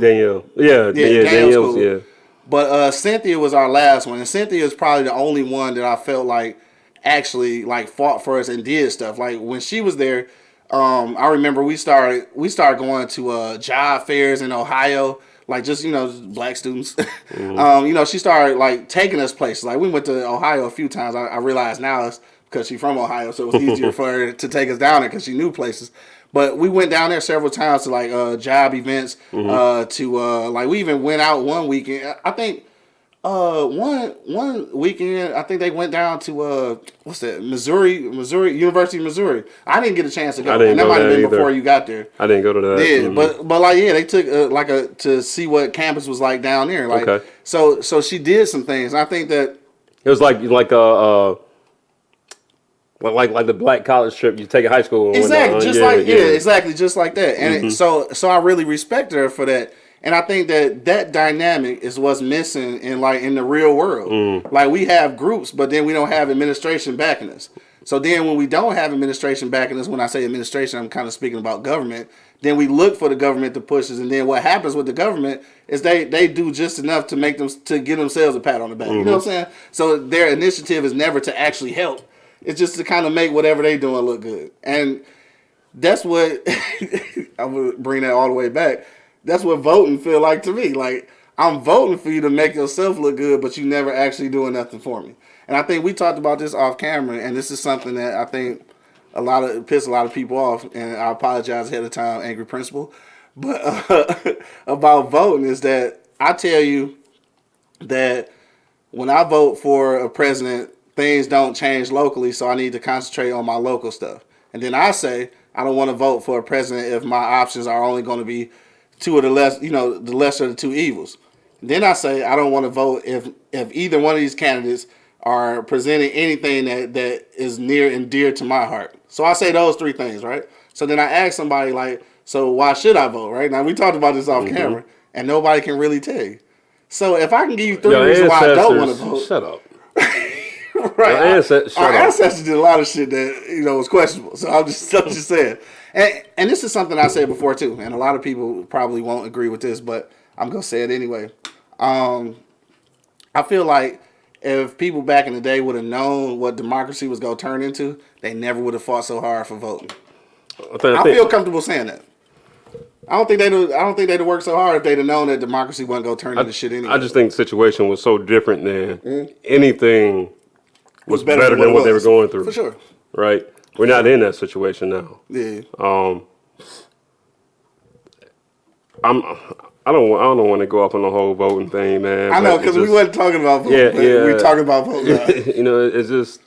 Danielle. Yeah, yeah, Danielle's Danielle's, cool. yeah. but uh, Cynthia was our last one, and Cynthia is probably the only one that I felt like actually like fought for us and did stuff. Like when she was there, um, I remember we started we started going to uh, job fairs in Ohio. Like just you know black students, um, you know she started like taking us places. Like we went to Ohio a few times. I, I realize now it's because she's from Ohio, so it was easier for her to take us down there because she knew places. But we went down there several times to like uh, job events. Uh, to uh, like we even went out one weekend. I think Uh, one one weekend, I think they went down to uh, what's that? Missouri, Missouri University, of Missouri. I didn't get a chance to go, I didn't and that go might have been either. before you got there. I didn't go to that. Yeah, Mhm. but but like yeah, they took uh, like a to see what campus was like down there. Like Okay. so so she did some things. I think that it was like like a. Uh, like, like like the black college trip you take in high school. exactly just like yeah, exactly just like that. And it, so so I really respect her for that. And I think that that dynamic is what's missing in like in the real world. Mm. Like we have groups, but then we don't have administration backing us. So then when we don't have administration backing us, when I say administration, I'm kind of speaking about government. Then we look for the government to push us, and then what happens with the government is they they do just enough to make them to give themselves a pat on the back. You know what I'm mm-hmm. saying? So their initiative is never to actually help. It's just to kind of make whatever they doing look good. And that's what I'm gonna bring that all the way back. That's what voting feel like to me. Like I'm voting for you to make yourself look good, but you never actually doing nothing for me. And I think we talked about this off camera, and this is something that I think a lot of piss a lot of people off. And I apologize ahead of time, angry principal. But uh, about voting is that I tell you that when I vote for a president, things don't change locally, so I need to concentrate on my local stuff. And then I say I don't want to vote for a president if my options are only going to be two of the less, you know, the lesser of the two evils. Then I say I don't want to vote if if either one of these candidates are presenting anything that that is near and dear to my heart. So I say those three things, right? So then I ask somebody like, so why should I vote? Right now we talked about this off mm-hmm. camera, and nobody can really tell you. So if I can give you three Your reasons why I don't want to vote, Shut up. right? Our ancestors- our ancestors did a lot of shit that you know was questionable. So I'm just, I'm just saying. And, and this is something I said before too, and a lot of people probably won't agree with this, but I'm gonna say it anyway. Um, I feel like if people back in the day would have known what democracy was gonna turn into, they never would have fought so hard for voting. I, I feel comfortable saying that. I don't think they'd. I don't think they'd have worked so hard if they'd have known that democracy wasn't gonna turn into shit anyway. I just think the situation was so different than anything was better better, than what than what they were going through. for sure. Right? We're not in that situation now. Yeah. Um, I'm. I don't. I don't want to go up on the whole voting thing, man. I know because we wasn't talking about voting. Yeah, yeah. We're talking about voting. you know, it's just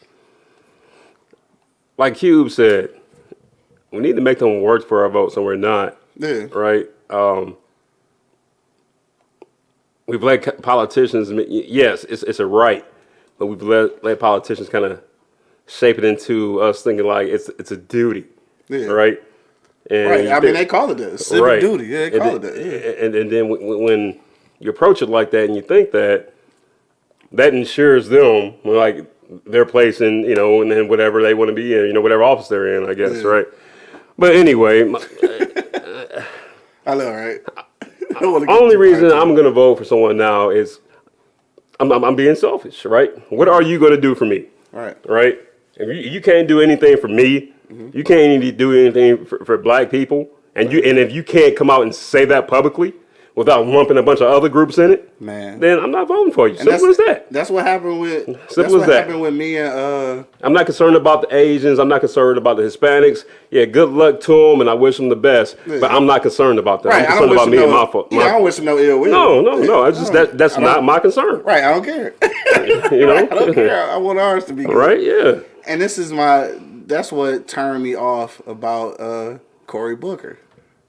like Cube said. We need to make them work for our votes, and we're not. yeah. right? Um, we've let politicians. Yes, it's it's a right, but we've let let politicians kind of shape it into us thinking like it's it's a duty, Yeah. right? And Right. I mean, they call it that. Civic right. duty. Yeah, they and call then, it that. Yeah. And and then when, when you approach it like that, and you think that that ensures them like their place in you know and then whatever they want to be in, you know, whatever office they're in, I guess, Yeah. right? But anyway, my- I know, right? I don't wanna get only reason into I'm gonna vote for someone now is I'm, I'm, I'm being selfish, right? What are you gonna do for me. Right. right? If you, you can't do anything for me, Mm-hmm. you can't even do anything for, for black people, and you and if you can't come out and say that publicly without lumping a bunch of other groups in it, Man. then I'm not voting for you. And Simple as that. That's what happened with. that's Simple what as that. happened with me and uh. I'm not concerned about the Asians. I'm not concerned about the Hispanics. Yeah, good luck to them, and I wish them the best. But I'm not concerned about that. Right. I'm concerned about me no. and my, fo- yeah, I don't wish him no ill will. No, no, no. It's just I that that's not my concern. Right. I don't care. You know? I don't care. I want ours to be good. right? Yeah. And this is my. That's what turned me off about uh Cory Booker.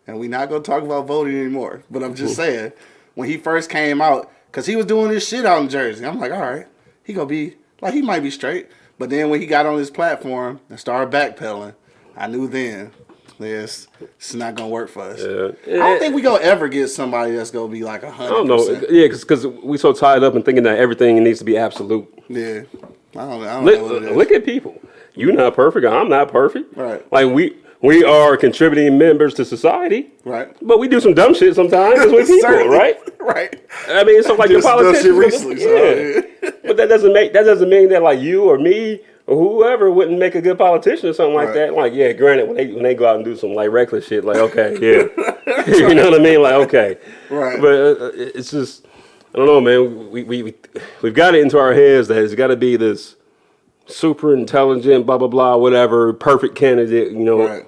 And we not gonna talk about voting anymore. But I'm just saying, when he first came out, cause he was doing this shit out in Jersey. I'm like, all right, he gonna be like he might be straight. But then when he got on his platform and started backpedaling, I knew then this it's not gonna work for us. Yeah. I don't think we gonna ever get somebody that's gonna be like a hundred don't know. Yeah, because we so tied up in thinking that everything needs to be absolute. Yeah, I don't, I don't Look, know what it is. look at people. You're not perfect. I'm not perfect. Right. Like we we are contributing members to society, right? but we do some dumb shit sometimes with people, right? Right. I mean, so like the shit recently, so, yeah. but that doesn't make that doesn't mean that like you or me or whoever wouldn't make a good politician or something like Right. that. Like, yeah, granted, when they when they go out and do some like reckless shit, like okay, yeah, you know what I mean? Like, okay, Right. But uh, it's just I don't know, man. We we we we've got it into our heads that it's got to be this super intelligent, blah blah blah, whatever, perfect candidate. You know, Right.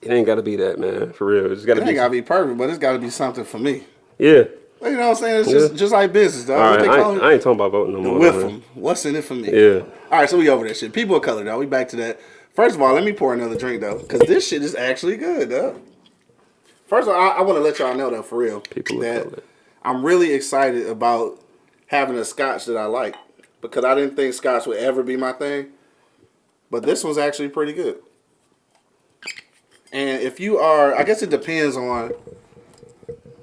it ain't got to be that, man. For real, it's got to It be. ain't gotta be perfect, but it's gotta be something for me. yeah, You know what I'm saying? It's just Yeah. just like business, dog. All right, I ain't. I ain't talking about voting no more. with them. What's in it for me? Yeah. All right, so we over that shit. People of color, though. We back to that. First of all, let me pour another drink though, because this shit is actually good, though. First of all, I, I want to let y'all know though, for real, People of color. I'm really excited about having a scotch that I like because I didn't think scotch would ever be my thing, but this one's actually pretty good. And if you are, I guess it depends on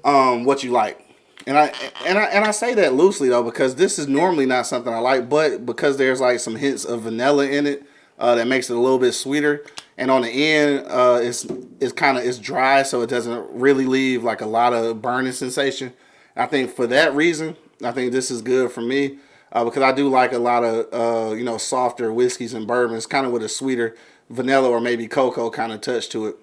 um what you like. And I and I and I say that loosely though because this is normally not something I like, but because there's like some hints of vanilla in it, uh, that makes it a little bit sweeter. And on the end, uh, it's it's kind of it's dry, so it doesn't really leave like a lot of burning sensation. I think for that reason, I think this is good for me uh, because I do like a lot of uh, you know softer whiskeys and bourbons, kind of with a sweeter vanilla or maybe cocoa kind of touch to it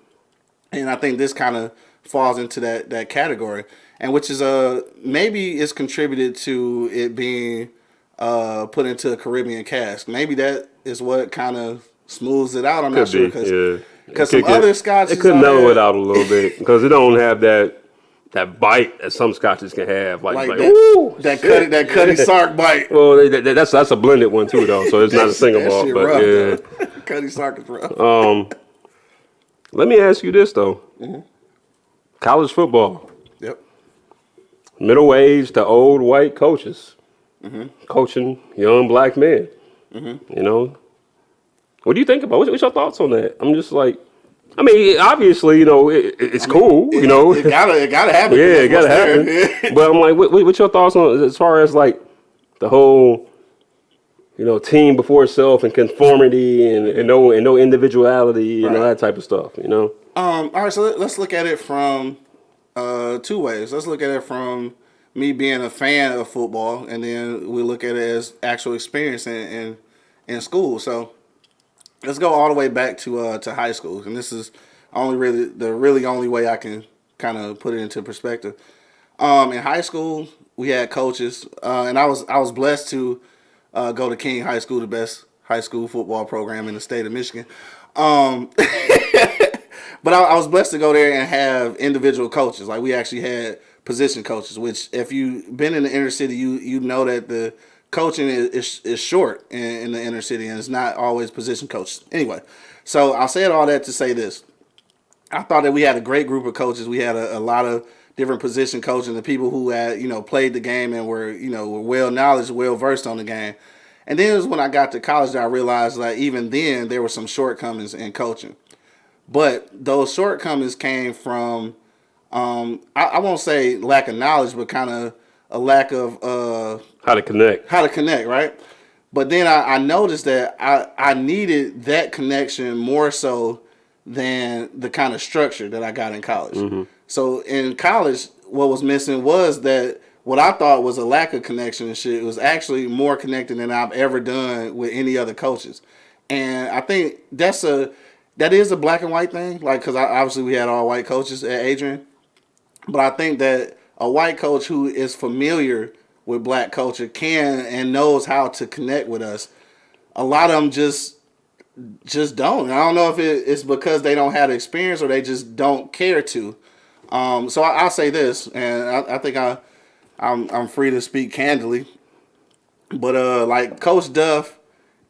and I think this kind of falls into that that category, and which is uh maybe it's contributed to it being uh put into a Caribbean cask. Maybe that is what kind of smooths it out. I'm not sure be, because yeah. because some could- other scotches It could mellow it out a little bit because it don't have that that bite that some scotches can have. Like, like like, that ooh, that shit. Cutty, that Cutty Sark bite. Well, they, they- that's that's a blended one too, though. So it's not a single malt, but rough, yeah. Cutty Sark is rough. Um, Let me ask you this though: Mm-hmm. college football, yep. middle aged to old white coaches Mm-hmm. coaching young black men. You know, what do you think about? What's, what's your thoughts on that? I'm just like, I mean, obviously, you know, it, it- it's cool. you know, it gotta it gotta happen. yeah, it gotta there. happen. but I'm like, what, what- what's your thoughts on as far as like the whole, you know, team before itself and conformity and, and no and no individuality and all that type of stuff. You know, Um, all right, so let, us look at it from uh, two ways. Let's look at it from me being a fan of football, and then we look at it as actual experience in in, in school. So let's go all the way back to uh, to high school, and this is only really the really only way I can kind of put it into perspective. Um, in high school, we had coaches, uh, and I was I was blessed to uh, go to King High School, the best high school football program in the state of Michigan. Um, but I, I was blessed to go there and have individual coaches. Like we actually had position coaches, which if you've been in the inner city, you you know that the coaching is is, is short in, in the inner city, and it's not always position coaches. Anyway, so I'll say all that to say this. I thought that we had a great group of coaches. We had a, a lot of different position coaches and people who had, you know, played the game and were, you know, were well knowledge, well versed on the game. And then it was when I got to college that I realized that even then there were some shortcomings in coaching. But those shortcomings came from, um, I, I won't say lack of knowledge, but kind of a lack of uh, how to connect. how to connect, right? But then I, I noticed that I, I needed that connection more so than the kind of structure that I got in college. Mm-hmm. So in college, what was missing was that what I thought was a lack of connection and shit was actually more connected than I've ever done with any other coaches. And I think that's a that is a black and white thing, like because obviously we had all white coaches at Adrian, but I think that a white coach who is familiar with black culture can and knows how to connect with us. A lot of them just just don't. I don't know if it, it's because they don't have experience or they just don't care to. Um, so I, I'll say this, and I, I think I I'm I'm free to speak candidly. But uh, like Coach Duff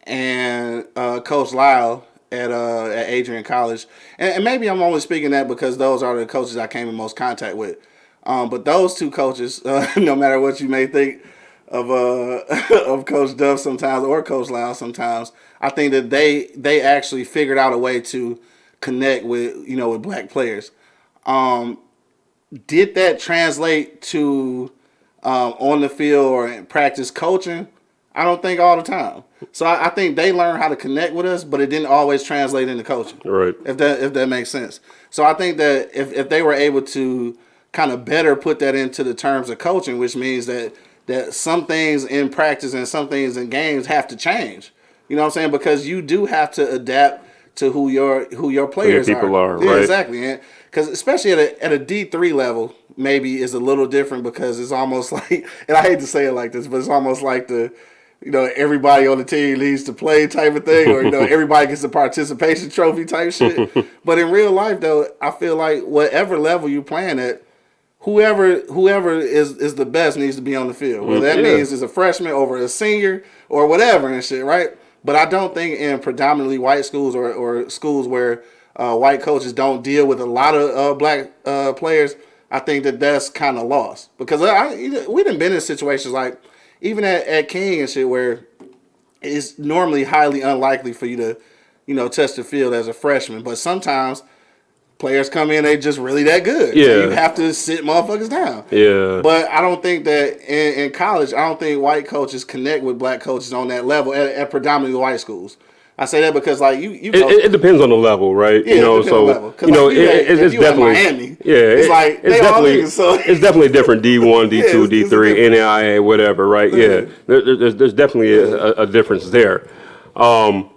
and uh, Coach Lyle at uh, at Adrian College, and, and maybe I'm only speaking that because those are the coaches I came in most contact with. Um, but those two coaches, uh, no matter what you may think of uh, of Coach Duff sometimes or Coach Lyle sometimes, I think that they they actually figured out a way to connect with you know with black players. Um, did that translate to um, on the field or in practice coaching? I don't think all the time. So I, I think they learned how to connect with us, but it didn't always translate into coaching. Right. If that if that makes sense. So I think that if, if they were able to kind of better put that into the terms of coaching, which means that that some things in practice and some things in games have to change. You know what I'm saying? Because you do have to adapt to who your who your players people are, Yeah, right. exactly. Because especially at a at a D three level, maybe is a little different because it's almost like, and I hate to say it like this, but it's almost like the, you know, everybody on the team needs to play type of thing, or you know, everybody gets a participation trophy type shit. but in real life, though, I feel like whatever level you're playing at, whoever whoever is is the best needs to be on the field. Whether that yeah. means is a freshman over a senior or whatever and shit, right? But I don't think in predominantly white schools or, or schools where uh, white coaches don't deal with a lot of uh, black uh, players, I think that that's kind of lost because I, we done been in situations like even at, at King and shit where it's normally highly unlikely for you to, you know, test the field as a freshman. But sometimes players come in, they just really that good. So Yeah. you have to sit motherfuckers down. Yeah. But I don't think that in, in college, I don't think white coaches connect with black coaches on that level at, at predominantly white schools. I say that because like you, you It, know, it, it depends on the level, right? Yeah, you know, it depends so on the level. you know, like, you it, at- it, if it's you definitely Miami, yeah, it's it- like, it's they all definitely niggas, so- it's definitely different D one, D two, D three. NAIA, whatever, right? Yeah, there, there- there's there's definitely a, a, a difference there. Um,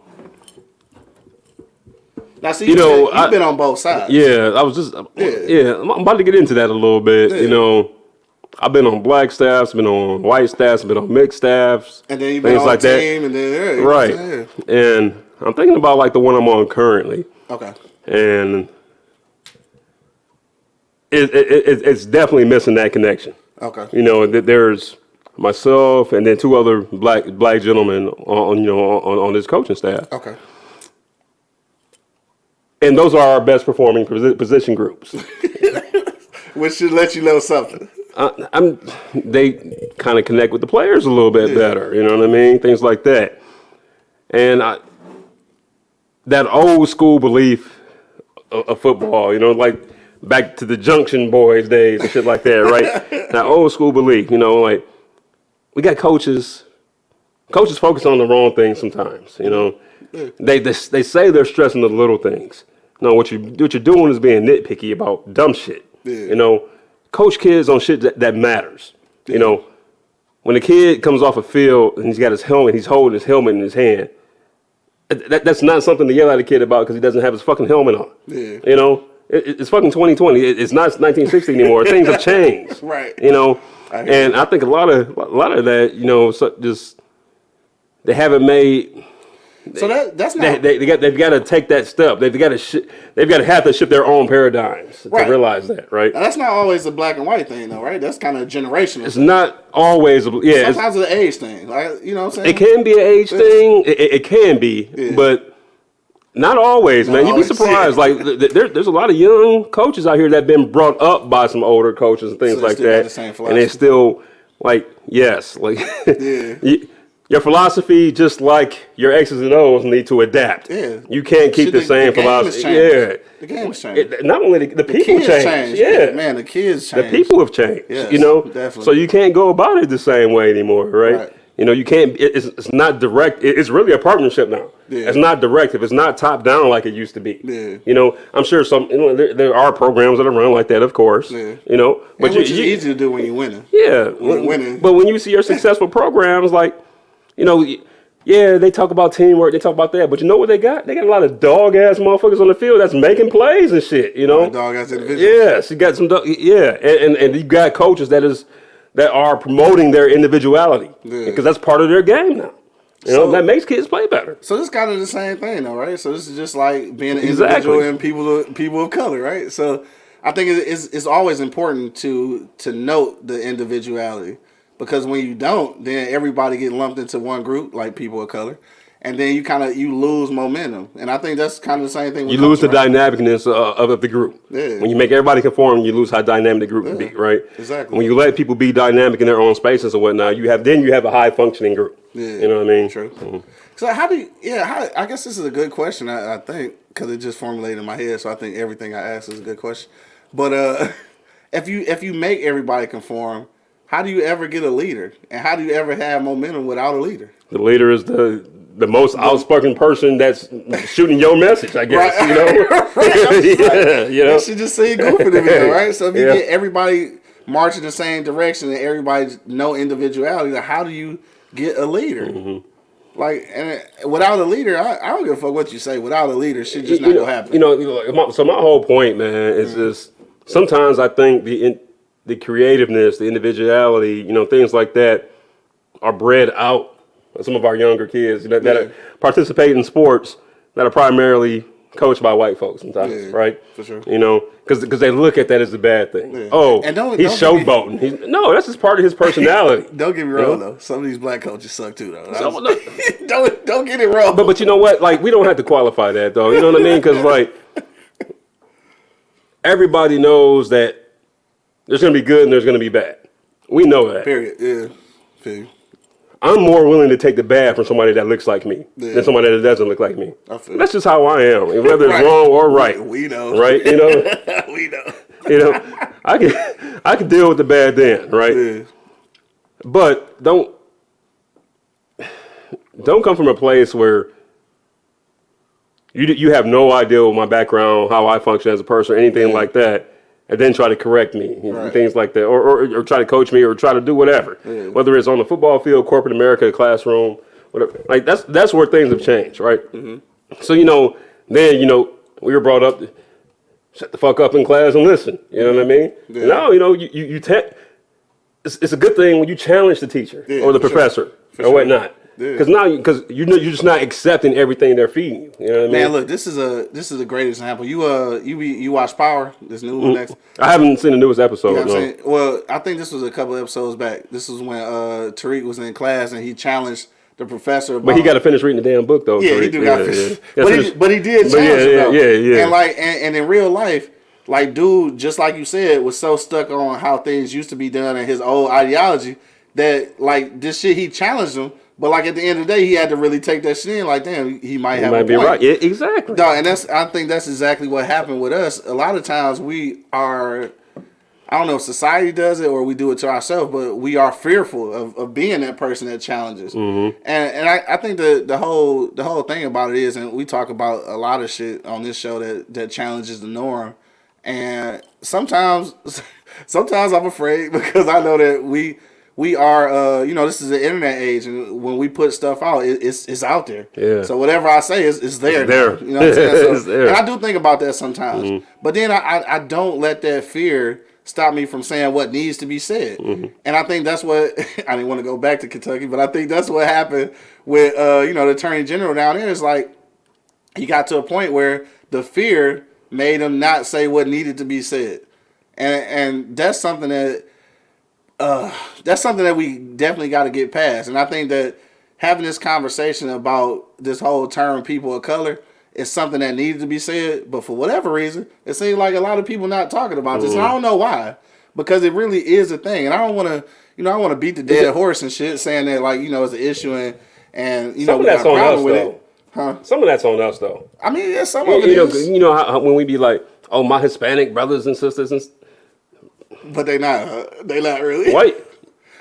now see, you you know, know, you've I- been on both sides. yeah, I was just Yeah. yeah, I'm about to get into that a little bit. Yeah. You know, I've been on black staffs, been on white staffs, been on mixed staffs, and then you've been things on like that. and then yeah, you know what Right, and I'm thinking about like the one I'm on currently. Okay. and it, it, it, it's definitely missing that connection. Okay. You know, there's myself and then two other black black gentlemen on you know on, on this coaching staff, Okay. And those are our best performing position groups. Which should let you know something. I, I'm they kind of connect with the players a little bit better. You know what I mean? Things like that, and I that old school belief of, of football. You know, like back to the Junction Boys days and shit like that, right? that old school belief. You know, like we got coaches. Coaches focus on the wrong things sometimes. You know, they, they they say they're stressing the little things. No, what you what you're doing is being nitpicky about dumb shit. Yeah. You know, coach kids on shit that, that matters. You know, when a kid comes off a field and he's got his helmet, he's holding his helmet in his hand. That, that's not something to yell at a kid about because he doesn't have his fucking helmet on. Yeah. You know, it, it's fucking 2020. It, it's not 1960 anymore. Things have changed. Right. You know, I and I think a lot of a lot of that, you know, so just they haven't made. So that that's They, not they, they got they've got to take that step. They've got to sh- they've got to have to shift their own paradigms Right. to realize that, right? that's not always a black and white thing though, right? That's kind of generational. It's not always, a- yeah. It's, Sometimes it's an age thing, like you know what I'm saying. it can be an age thing. It, it, can be, Yeah. but not always, man. You'd be surprised. like th- th- there, there's a lot of young coaches out here that have been brought up by some older coaches and things So like that, the and they still like yes, like Yeah. Your philosophy, just like your X's and O's, need to adapt. Yeah. You can't keep the, the- same the philosophy. Yeah. The game has changed. It- not only the, the people kids change. changed. Yeah. man, the kids change. The people have changed. Yes, you know, definitely. so you can't go about it the same way anymore, right? Right. You know, you can't. it- It's, it's not direct. it- It's really a partnership now. Yeah. It's not directive. It's not top down like it used to be. Yeah. You know, I'm sure some. You know, there, there are programs that are run like that, of course. Yeah. You know, but but you, which you- easy to do when you're winning. yeah, When winning. But when you see your successful programs, like, you know, yeah, they talk about teamwork, they talk about that, but you know what they got? They got a lot of dog ass motherfuckers on the field that's making plays and shit. You know, Dog ass individuals. Yes, you got some, dog, yeah, and, and and you got coaches that is that are promoting their individuality Yeah. because that's part of their game now. You know, So- that makes kids play better. So this kind of the same thing, though, right? So this is just like being an Exactly. individual and people of, people of color, right? So I think it's it's always important to to note the individuality because when you don't, then everybody get lumped into one group, like people of color, and then you kind of you lose momentum. And I think that's kind of the same thing. With You lose the right? dynamicness uh, of, of the group. Yeah. When you make everybody conform, you lose how dynamic the group can be, right? exactly. When you let people be dynamic in their own spaces and whatnot, you have then you have a high functioning group. Yeah. You know what I mean? True. So how do you? Yeah, how, I guess this is a good question. I, I think because it just formulated in my head. So I think everything I ask is a good question. But uh, if you if you make everybody conform, how do you ever get a leader? And how do you ever have momentum without a leader? The leader is the the most outspoken person that's shooting your message, I guess. Right. You know? yeah, you know. Should just seem goofy to me, right? So if you Yeah. get everybody marching the same direction and everybody no individuality, then how do you get a leader? Mm-hmm. Like and without a leader, I, I don't give a fuck what you say. Without a leader, shit just not you know, gonna happen. You know, you know, like, my- so my whole point, man, is just sometimes I think the the creativeness, the individuality, you know, things like that are bred out of some of our younger kids You know that, that Yeah. are, participate in sports that are primarily coached by white folks sometimes, Yeah, right? for sure. You know, because they look at that as a bad thing. Yeah. Oh, And don't- he's don't get me- showboating. He's, no, that's just part of his personality. Don't get me wrong Yeah. though. Some of these black coaches suck too though. So, look, don't don't get it wrong. but but you know what? Like we don't have to qualify that though. You know what I mean? Because like everybody knows that there's going to be good and there's going to be bad. We know that. Period. Yeah. Period. I'm more willing to take the bad from somebody that looks like me Yeah. than somebody that doesn't look like me. I feel That's just how I am, whether it's Right. wrong or right. We know. Right? You know, we know. you know, I can I can deal with the bad then, right? Yeah. But don't don't come from a place where you you have no idea what my background, how I function as a person, or anything Yeah. like that, and then try to correct me, know, Right. things like that, or, or or try to coach me, or try to do whatever, whether it's on the football field, corporate America, classroom, whatever. Like that's that's where things have changed, right? Mm-hmm. So you know, then you know we were brought up. To, Shut the fuck up in class and listen. You know what I mean? Yeah. Now you know you you, you it's, it's a good thing when you challenge the teacher Yeah, or the for sure. professor or sure. whatnot. Because now, because you know, you're just not accepting everything they're feeding you. You know what I mean? Man, look, this is a this is a great example. You uh you be, you watch Power, this new one next. I haven't seen the newest episode. You know no. Well, I think this was a couple episodes back. This was when uh Tariq was in class and he challenged the professor. About, But he got to finish reading the damn book, though. yeah, he Tariq. do got Yeah, yeah. But, Yeah, he, but he did But challenge yeah, him, yeah, yeah, yeah. And like and, and in real life, like dude, just like you said, was so stuck on how things used to be done and his old ideology that like this shit he challenged him. But like at the end of the day, he had to really take that shit in. Like, damn, he might You have might a be point. right. Yeah, exactly. No, and that's I think that's exactly what happened with us. A lot of times we are I don't know if society does it or we do it to ourselves, but we are fearful of, of being that person that challenges. Mm-hmm. And and I, I think the the whole the whole thing about it is, and we talk about a lot of shit on this show that that challenges the norm. And sometimes sometimes I'm afraid because I know that we we are uh you know this is the internet age and when we put stuff out it, it's it's out there. Yeah. so whatever i say is, is there It's there. you know what i'm saying? So, It's there. and i do think about that sometimes. But then I, I i don't let that fear stop me from saying what needs to be said. And i think that's what i didn't want to go back to kentucky but i think that's what happened with uh you know the attorney general down there. Is like he got to a point where the fear made him not say what needed to be said. And and that's something that uh that's something that we definitely got to get past. And i think that having this conversation about this whole term people of color is something that needed to be said. But for whatever reason it seems like a lot of people not talking about this. And i don't know why because it really is a thing. And i don't want to you know i want to beat the dead horse and shit saying that like you know it's an issue and and you know Some of we got that's a on problem us, with though. it huh? Some of that's on us, though. i mean yeah some You, of it you know, you know how, when we be like, "Oh, my Hispanic brothers and sisters and but they not uh, they not really white."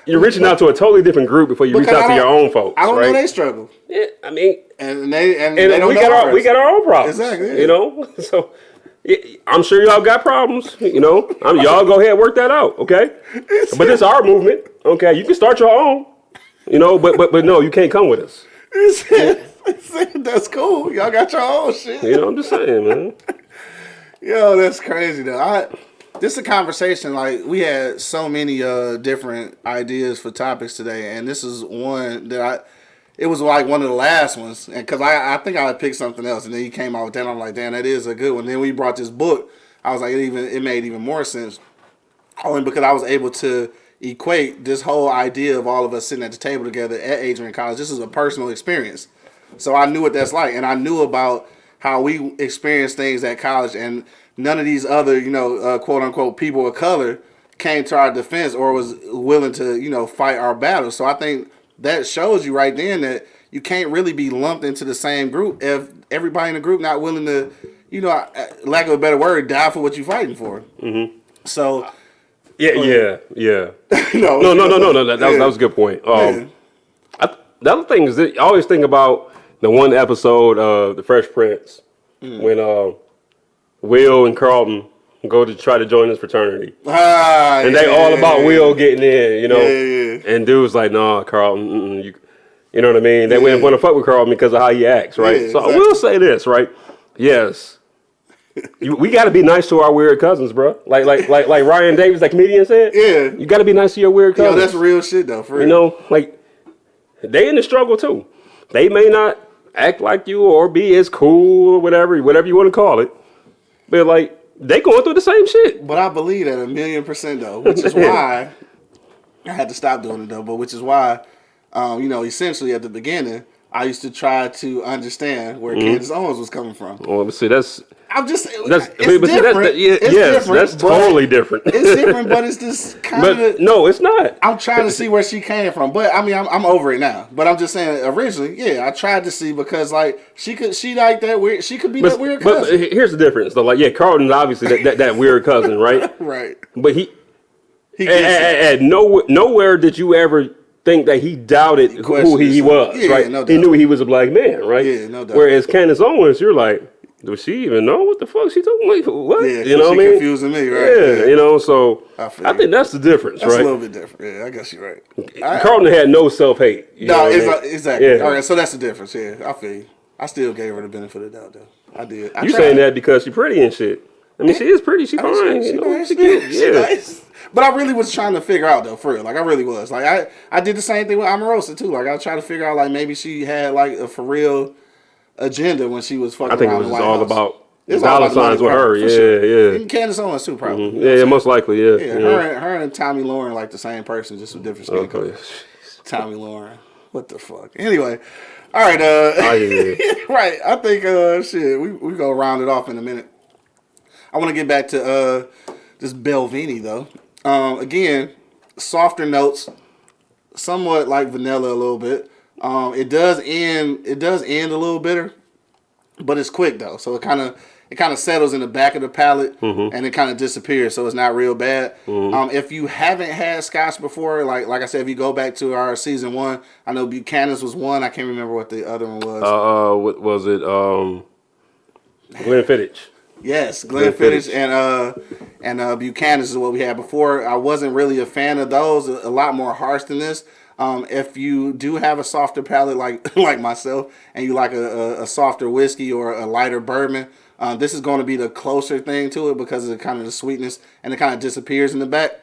You're reaching out to a totally different group before you reach out to your own folks, i don't right? know they struggle yeah, I mean, and they and, and they don't we know got our we got our own problems. Exactly, yeah. You know, so yeah, I'm sure y'all got problems. You know, I mean, y'all go ahead and work that out, okay? But it's our movement, okay? You can start your own. You know, but but but no, you can't come with us. That's cool. Y'all got your own shit. You know, I'm just saying, man. Yo, that's crazy though. I this is a conversation like we had so many uh different ideas for topics today, and this is one that I. It was like one of the last ones, and because I, I think I picked something else, and then you came out with that. I'm like, damn, that is a good one. Then we brought this book. I was like, it even it made even more sense, only because I was able to equate this whole idea of all of us sitting at the table together at Adrian College. This is a personal experience. So I knew what that's like, and I knew about how we experience things at college, and none of these other, you know, uh, quote unquote people of color came to our defense or was willing to, you know, fight our battles. So I think that shows you right then that you can't really be lumped into the same group if everybody in the group not willing to, you know, lack of a better word, die for what you're fighting for. Mm-hmm. So, Yeah, yeah, yeah. no, No, no, no, no, no. That, that, was, that was a good point. Um. I, the other thing is that I always think about the one episode of The Fresh Prince Mm. when uh, Will and Carlton go to try to join this fraternity. Ah, And they all about yeah, Will getting in, you know. Yeah, yeah. And dude's like, nah, Carlton, you, you know what I mean? They wouldn't Yeah. want to fuck with Carlton because of how he acts, right? Yeah, so I will say this, right? Yes. You, we got to be nice to our weird cousins, bro. Like, like, like, like Ryan Davis, that comedian said. Yeah. You got to be nice to your weird Yo, cousins. that's real shit though. For real. You know, like they in the struggle too. They may not act like you or be as cool or whatever, whatever you want to call it. But like they going through the same shit. But I believe that a million percent though, which is why I had to stop doing it though. But which is why, um, you know, essentially at the beginning, I used to try to understand where Mm-hmm. Candace Owens was coming from. Well, see, that's I'm just that's it's see, different. that's, that, yeah, it's yes, different, that's totally different. It's different, but it's just kind of. no, it's not. I'm trying to see where she came from, but I mean, I'm, I'm over it now. But I'm just saying, originally, yeah, I tried to see because like she could, she like that weird, she could be But, that weird Cousin. but here's the difference, though. Like, yeah, Carlton's obviously that, that, that weird cousin, right? right? But he He at, at, at nowhere, nowhere did you ever think that he doubted who he, he was, Yeah, right? no he knew he was a black man, right? Yeah, no doubt. Whereas Candace Owens, you're like, does she even know what the fuck she talking? Like, what? Yeah, you know what I mean? confusing me, right? Yeah, Yeah. you know. So I I, think that's the difference, That's right? a little bit different. Yeah, I guess you're right. I- Carlton had no self hate. No, exa- exactly. Yeah. All right, so that's the difference. Yeah, I feel you. I still gave her the benefit of the doubt, though. I did. I You tried. saying that because she's pretty and shit? I mean, she is pretty. She I fine. mean, she, she you know, nice. she cute. She Yeah. nice. But I really was trying to figure out though, for real. Like I really was. Like I, I did the same thing with Omarosa too. Like I tried to figure out like maybe she had like a for real agenda when she was fucking I think it was the just White all House. about It's dollar signs with her. Yeah, sure. yeah. Even Candace Owens too, probably. Know what Yeah, yeah, most likely, yeah. Yeah, yeah. her, and, her and Tomi Lahren like the same person, just with different skin color. Okay. Tomi Lahren. What the fuck? Anyway, all right. Uh, Oh, yeah. right. I think uh, shit. We we gonna round it off in a minute. I want to get back to uh this Balvenie though. Um, again, softer notes, somewhat like vanilla a little bit. Um, it does end. It does end a little bitter, but it's quick though, so it kind of it kind of settles in the back of the palate and it kind of disappears, so it's not real bad. Um, if you haven't had Scotch before, like like I said, if you go back to our season one, I know Buchanan's was one. I can't remember what the other one was. Uh, uh, what was it? Um, Glenfiddich. Yes, Glenfiddich Glenfiddich. and uh and uh Buchanan's is what we had before. I wasn't really a fan of those. A, a lot more harsh than this. Um, if you do have a softer palate like like myself, and you like a, a, a softer whiskey or a lighter bourbon, uh, this is going to be the closer thing to it because of the kind of the sweetness and it kind of disappears in the back.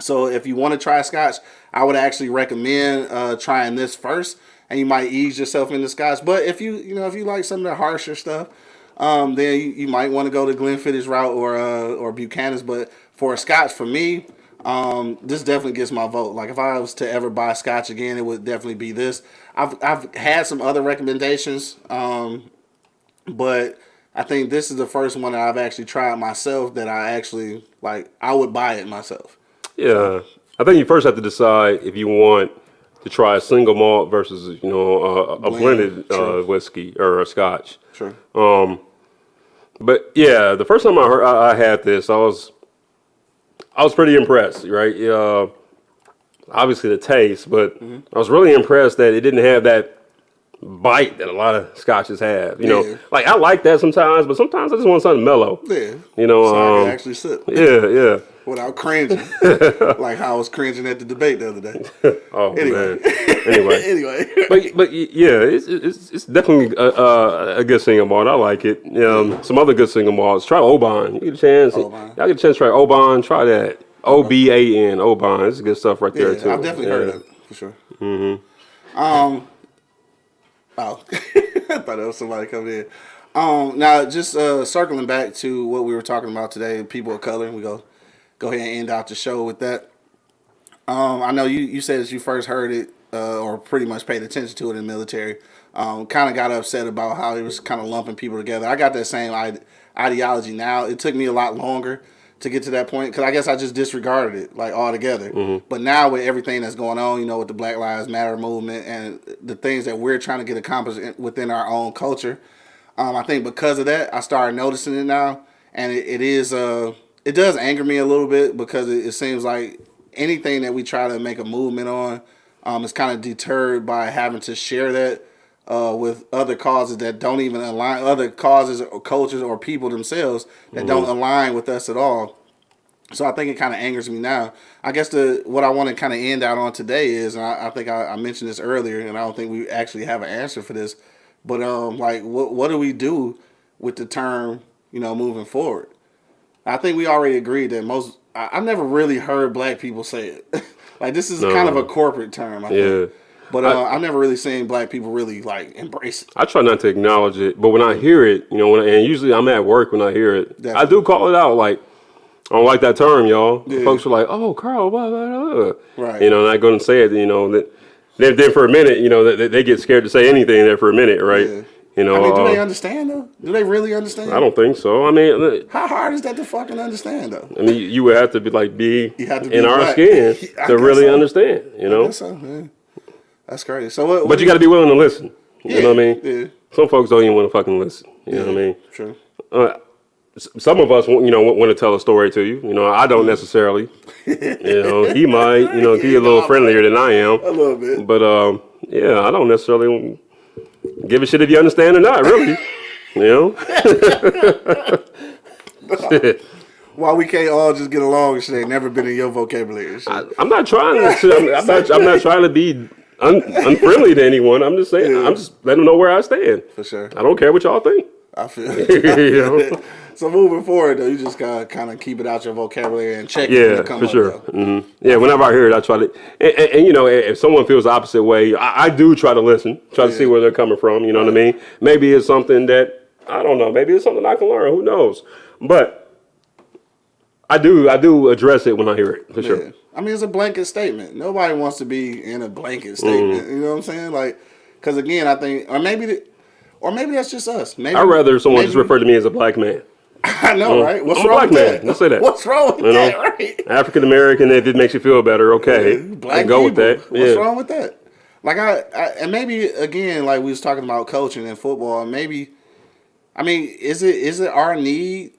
So if you want to try Scotch, I would actually recommend uh, trying this first, and you might ease yourself into Scotch. But if you you know if you like some of the harsher stuff, um, then you, you might want to go the Glenfiddich route or uh, or Buchanan's. But for a Scotch, for me, um, this definitely gets my vote. Like if I was to ever buy Scotch again, it would definitely be this. I've I've had some other recommendations, um, but I think this is the first one that I've actually tried myself that I actually like. I would buy it myself. Yeah, I think you first have to decide if you want to try a single malt versus you know a, a Blend, blended uh, whiskey or a Scotch. Sure. But yeah, the first time I heard I, I had this, I was I was pretty impressed. Right? Uh, obviously the taste, but Mm-hmm. I was really impressed that it didn't have that bite that a lot of scotches have. You Yeah. know, like I like that sometimes, but sometimes I just want something mellow. Yeah. You know, so I um, can actually sip Yeah, yeah. Without cringing, like how I was cringing at the debate the other day. Oh Anyway. man. Anyway. anyway, but but yeah, it's it's, it's definitely a, a, a good single malt. I like it. Um, some other good single malts. Try Oban. You get a chance. Oban. Y'all get a chance to try Oban. Try that. O B A N. Oban. It's good stuff right yeah, there too. I've definitely Yeah. heard of it for sure. Mm-hmm. Um. Oh, I thought it was somebody coming in. Um. Now, just uh, circling back to what we were talking about today, people of color. We go go ahead and end out the show with that. Um, I know you, you said that you first heard it uh, or pretty much paid attention to it in the military. Um, kind of got upset about how he was kind of lumping people together. I got that same ide- ideology now. It took me a lot longer to get to that point because I guess I just disregarded it like altogether. But now with everything that's going on, you know, with the Black Lives Matter movement and the things that we're trying to get accomplished within our own culture, um, I think because of that, I started noticing it now, and it, it is uh, it does anger me a little bit because it, it seems like anything that we try to make a movement on um, is kind of deterred by having to share that uh, with other causes that don't even align, other causes or cultures or people themselves that don't align with us at all. So I think it kind of angers me now. I guess the what I want to kind of end out on today is, and I, I think I, I mentioned this earlier, and I don't think we actually have an answer for this. But um, like, what what do we do with the term, you know, moving forward? I think we already agreed that most. I, I've never really heard black people say it. like this is kind of a corporate term. I Yeah. think. But uh, I've never really seen black people really like embrace it. I try not to acknowledge it, but when I hear it, you know, when and usually I'm at work when I hear it, I do call it out. Like, I don't like that term, y'all. Yeah. Folks are like, "Oh, Carl," blah, blah, blah. Right. You know, and I go and say it. You know, that then, then for a minute, you know, they, they get scared to say anything there for a minute, right? Yeah. You know, I mean, do uh, they understand though? Do they really understand? I don't think so. I mean, How hard is that to fucking understand though? I mean, you would have to be like be, You have to be in our black. skin to really so. understand. You know, That's, so, yeah. That's crazy. So what? but you got to be willing to listen. You know what I mean? Yeah. Some folks don't even want to fucking listen. You know what I mean? True. uh, some of us, you know, want to tell a story to you. You know, I don't necessarily. You know, he might. You know, he a little friendlier than I am. A little bit. But um, yeah, I don't necessarily give a shit if you understand or not. Really, you know. Why we can't all just get along and shit ain't never been in your vocabulary. I, I'm not trying to. I'm, I'm not. I'm not trying to be un, unfriendly to anyone. I'm just saying. I'm just letting them know where I stand. For sure. I don't care what y'all think. I feel. you know? So moving forward though, you just gotta kind of keep it out your vocabulary and check it Yeah, for sure. though. hmm Yeah, whenever I hear it, I try to, and, and, and, you know, if someone feels the opposite way, I, I do try to listen, try to see where they're coming from. You know what I mean? Maybe it's something that I don't know. Maybe it's something I can learn. Who knows? But I do, I do address it when I hear it for Yeah. sure. I mean, it's a blanket statement. Nobody wants to be in a blanket statement. You know what I'm saying? Like, because again, I think, or maybe, the, or maybe that's just us. Maybe I'd rather someone maybe, just refer to me as a black man. I know, mm. right? What's I'm a wrong black with man. that? Let's say that. What's wrong with You know? that? Right? African American, if it makes you feel better, okay, Black and go with that. What's yeah. wrong with that? Like I, I, and maybe again, like we was talking about coaching and football. Maybe, I mean, is it is it our need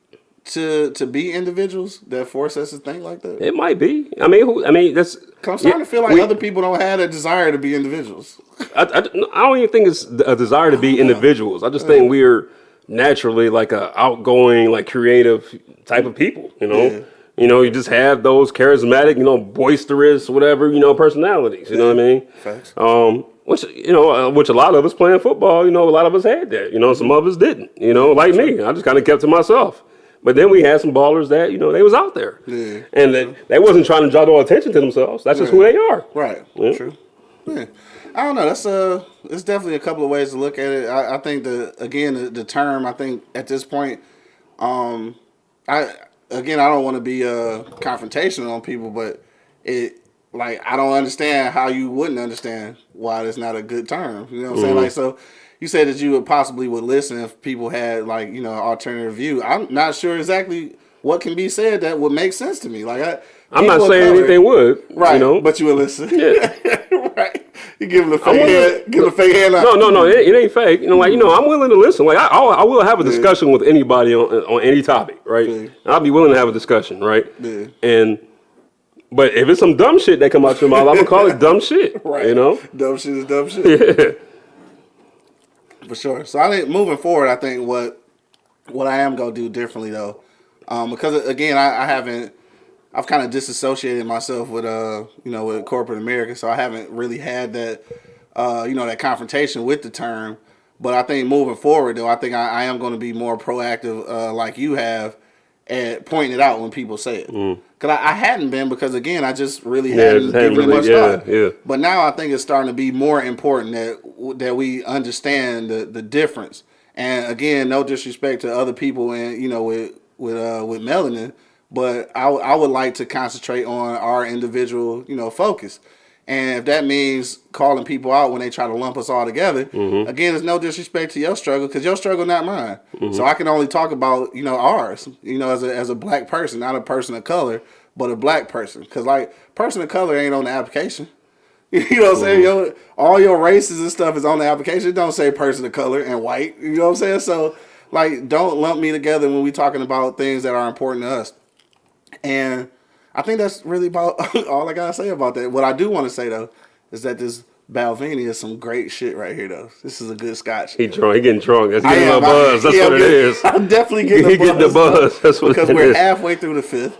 to to be individuals that force us to think like that? It might be. I mean, who, I mean, that's. I'm starting yeah, to feel like we- other people don't have a desire to be individuals. I, I, I don't even think it's a desire to be individuals. I just uh. think we're naturally like a outgoing, like creative type of people. You know, Yeah. you know, you just have those charismatic, you know, boisterous, whatever, you know, personalities. You know what I mean? Facts. Um, which you know, uh, which a lot of us playing football, you know, a lot of us had that. You know, some of us didn't. You know, like me, I just kind of kept to myself. But then we had some ballers that you know they was out there, Yeah. and they, they wasn't trying to draw no attention to themselves. That's just who they are. Right. Yeah. True. I don't know. That's a. it's definitely a couple of ways to look at it. I, I think the again the, the term I think at this point, um, I again I don't want to be uh confrontational on people, but it like I don't understand how you wouldn't understand why it's not a good term. You know what I'm saying? Like so. You said that you would possibly would listen if people had like you know alternative view. I'm not sure exactly what can be said that would make sense to me. Like I, I'm not saying color- anything would, Right, You know, but you would listen. Yeah. right. You give him the fake hand, give him a fake hand. No, no, no. It, it ain't fake. You know, like you know, I'm willing to listen. Like I, I'll, I will have a discussion with anybody on on any topic, right? Yeah. I'll be willing to have a discussion, right? Yeah. And but if it's some dumb shit that come out your mouth, I'm gonna call it dumb shit. Right. You know? dumb shit is dumb shit Yeah. for sure. So I think moving forward, I think what what I am gonna do differently though, um, because again, I, I haven't. I've kind of disassociated myself with uh, you know, with corporate America, so I haven't really had that, uh, you know, that confrontation with the term. But I think moving forward, though, I think I, I am going to be more proactive, uh, like you have, at pointing it out when people say it. Because I, I hadn't been, because again, I just really Mm. Yeah, hadn't hadn't given really- much yeah, thought. yeah. But now I think it's starting to be more important that that we understand the, the difference. And again, no disrespect to other people and you know with with uh, with melanin, but I would like to concentrate on our individual you know focus. And if that means calling people out when they try to lump us all together, Mm-hmm. again, it's no disrespect to your struggle because your struggle not mine. So I can only talk about you know ours. You know, as a as a black person, not a person of color, but a black person. Because like person of color ain't on the application. You know what I'm saying? Your, all your races and stuff is on the application. It don't say person of color and white. You know what I'm saying? So, like, don't lump me together when we talking about things that are important to us. And I think that's really about all I gotta say about that. What I do want to say though is that this Balvenie is some great shit right here though. This is a good scotch. He drunk. He getting drunk. That's getting a am. little buzz. That's yeah, what I'm it getting- is. I'm definitely getting He the getting the buzz. That's what it is. because we're is. halfway through the fifth,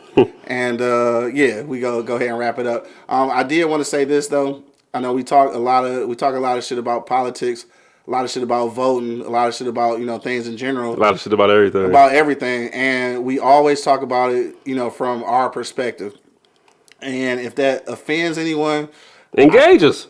and uh, yeah, we go go ahead and wrap it up. Um, I did want to say this though. I know we talk a lot of we talk a lot of shit about politics, a lot of shit about voting, a lot of shit about you know things in general A lot of shit about everything. about everything, and we always talk about it you know from our perspective. And if that offends anyone, Engage us.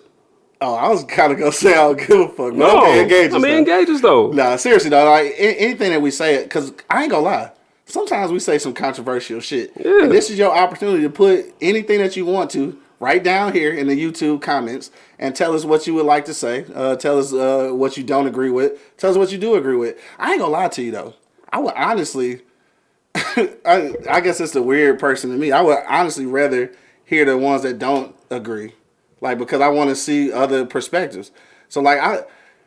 Oh, I was kind of gonna say I don't give a fuck. No, okay, engage I us, mean though. engage us though. Nah, seriously though, like anything that we say, because I ain't gonna lie. Sometimes we say some controversial shit, Yeah. and this is your opportunity to put anything that you want to right down here in the YouTube comments and tell us what you would like to say. Uh, tell us uh, what you don't agree with. Tell us what you do agree with. I ain't gonna lie to you though. I would honestly, I, I guess it's a weird person to me. I would honestly rather hear the ones that don't agree, like because I want to see other perspectives. So like I,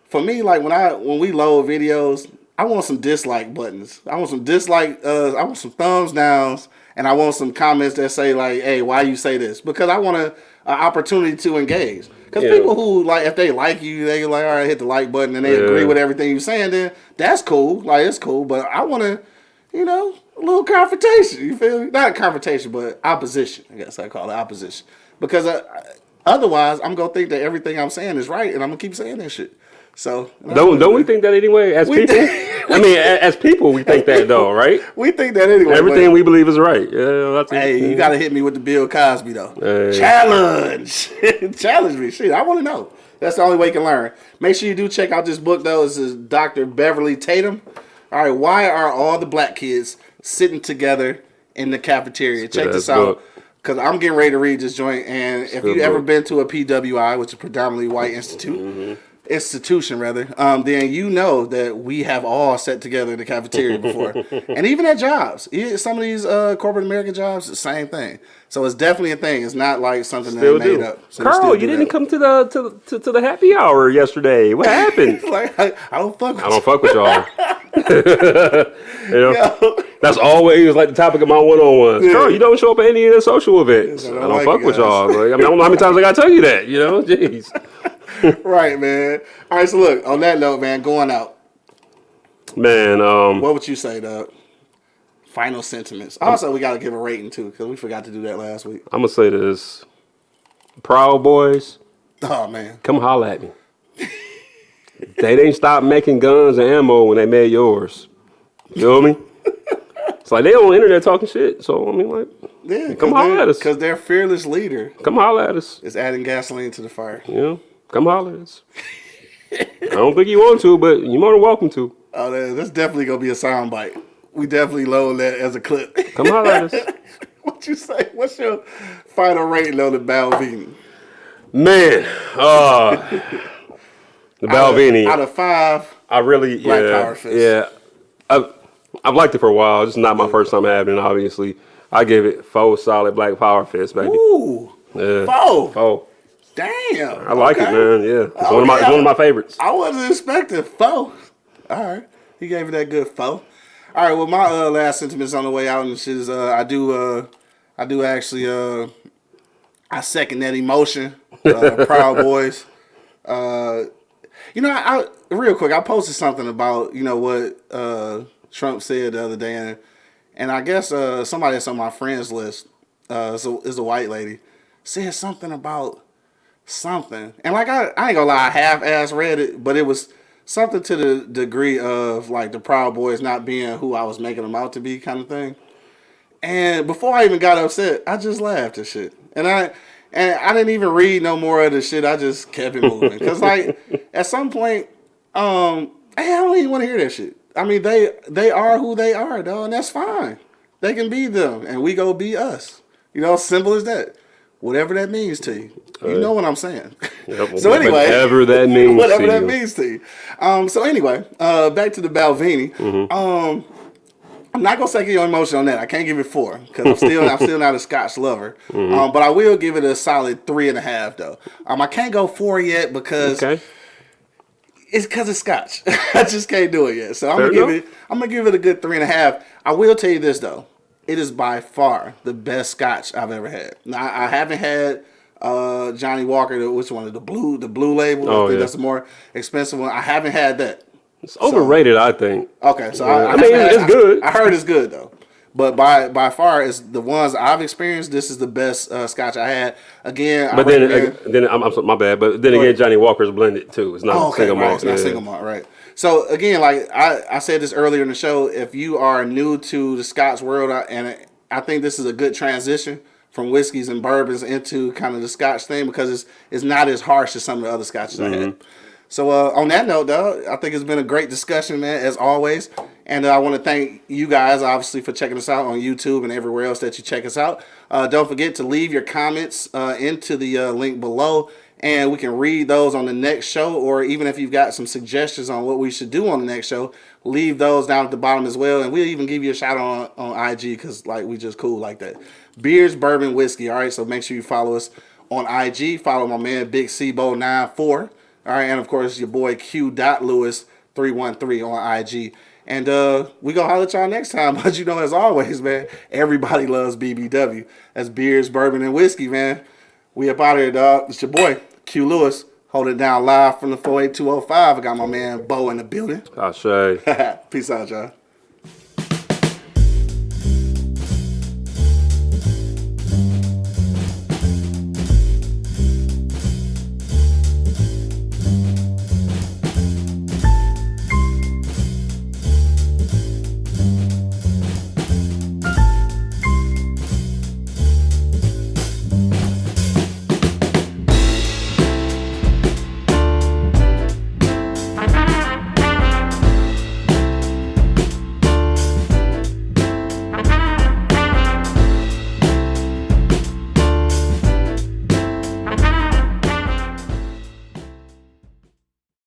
for me, like when I when we load videos, I want some dislike buttons. I want some dislike. Uh, I want some thumbs downs, and I want some comments that say like, "Hey, why you say this?" Because I want a, a opportunity to engage. Because Yeah. people who like, if they like you, they like, all right, hit the like button, and they Yeah. agree with everything you're saying. Then that's cool. Like it's cool. But I want to, you know, a little confrontation. You feel me? Not confrontation, but opposition. I guess I call it opposition. Because uh, otherwise, I'm gonna think that everything I'm saying is right, and I'm gonna keep saying that shit. So Don't don't we think that anyway? As We people, I mean, as people, we think that though, right? we think that anyway. Everything we believe is right. Yeah, that's Hey, you gotta hit me with the Bill Cosby though. Hey. Challenge, challenge me. Shit, I want to know. That's the only way you can learn. Make sure you do check out this book though. This is Dr. Beverly Tatum. All right, why are all the black kids sitting together in the cafeteria? Check this out. book. Cause I'm getting ready to read this joint, and if good you ever been to a PWI, which is a predominantly white institute, Mm-hmm. Institution rather, um, then you know that we have all sat together in the cafeteria before, and even at jobs, some of these uh, corporate American jobs, the same thing. So it's definitely a thing. It's not like something Still that they made do. up. So Carl, still you didn't that. come to the to, to, to the happy hour yesterday. What happened? like I, I don't fuck with I don't fuck with y'all. you know, you. that's always like the topic of my one-on-ones. Carl, you don't show up at any of the social events. I I don't don't, like fuck with y'all. Like, I mean, I don't know how many times I gotta tell you that. You know, jeez. right, man. All right, so look on that note, man. Going out. Man, um, What would you say, Doug? Final sentiments. Also, we got to give a rating too because we forgot to do that last week. I'm gonna say this: Proud Boys, Oh man. come holla at me. they didn't stop making guns and ammo when they made yours. You know what I mean? It's like they on the internet talking shit. So I mean, like, Yeah, Come holler at us. Because their fearless leader come holla at us. is adding gasoline to the fire. You know, come holla at us. I don't think you want to, but you're more than welcome to. Oh, that- that's definitely gonna be a sound bite. We definitely load that as a clip. Come holla at us. what you say? What's your final rating on the Balvenie? Man, uh, the Balvenie. Out of five, I really, Black yeah, Power Fist. yeah. I've, I've liked it for a while. It's not my first time having it, obviously. I give it four solid Black Power Fist, baby. ooh, Yeah. four. Four. Damn. I like it, man. Yeah, it's one of my, it's one of my favorites. I wasn't expecting four. All right, he gave it that good four. All right, well, my uh, last sentiments on the way out and shit is, uh, I do, uh, I do actually, uh, I second that emotion. Uh, Proud Boys. Uh, you know, I, I real quick, I posted something about you know what uh, Trump said the other day, and, and I guess uh, somebody that's on my friends list uh, is, a, is a white lady said something about something, and like I, I ain't gonna lie, I half ass read it, but it was something to the degree of like the Proud Boys not being who I was making them out to be, kind of thing. And before I even got upset, I just laughed at shit. And I and I didn't even read no more of the shit. I just kept it moving. Cause like at some point, um, hey, I don't even want to hear that shit. I mean, they they are who they are, though, and that's fine. They can be them, and we go be us. You know, simple as that. Whatever that means to you, you know what I'm saying. Yep, so anyway, whatever that means whatever to that you. means to you. Um, so anyway, uh, back to the Balvenie. Mm-hmm. Um, I'm not gonna second your emotion on that. I can't give it four because I'm still I'm still not a Scotch lover. Mm-hmm. Um, but I will give it a solid three and a half though. Um, I can't go four yet because Okay. it's because it's Scotch. I just can't do it yet. So I'm Fair gonna give it. I'm gonna give it a good three and a half. I will tell you this though, it is by far the best Scotch I've ever had. Now I I haven't had uh, Johnnie Walker, which one of the blue, the blue label. Oh, I think yeah. that's the more expensive one. I haven't had that. It's overrated, I think. Okay, so Yeah. I, I haven't mean, it's- had- it's good. I, I heard it's good though. But by by far, is the ones I've experienced. This is the best uh, Scotch I had. Again, But I then, uh, then I'm, I'm my bad. But then again, Johnnie Walker's blended too. It's not Oh, okay, single right. malt. It's not yeah. single malt, right? So again, like I, I said this earlier in the show, if you are new to the Scotch world, and I think this is a good transition from whiskeys and bourbons into kind of the Scotch thing because it's it's not as harsh as some of the other Scotches I had. So uh, on that note, though, I think it's been a great discussion, man, as always. And uh, I want to thank you guys, obviously, for checking us out on YouTube and everywhere else that you check us out. Uh, don't forget to leave your comments uh, into the uh, link below, and we can read those on the next show. Or even if you've got some suggestions on what we should do on the next show, leave those down at the bottom as well. And we'll even give you a shout out on, on IG because like we just cool like that. Beers, bourbon, whiskey. All right, so make sure you follow us on IG. Follow my man Big Cbo 94 all right, and of course your boy Q. Dot Lewis three one three on IG. And uh, we gonna holler at y'all next time. But you know, as always, man, everybody loves BBW. That's beers, bourbon, and whiskey, man. We up out here, dog. It's your boy Q Lewis. Hold it down live from the 48205. I got my man Bo in the building. I say. Peace out, y'all.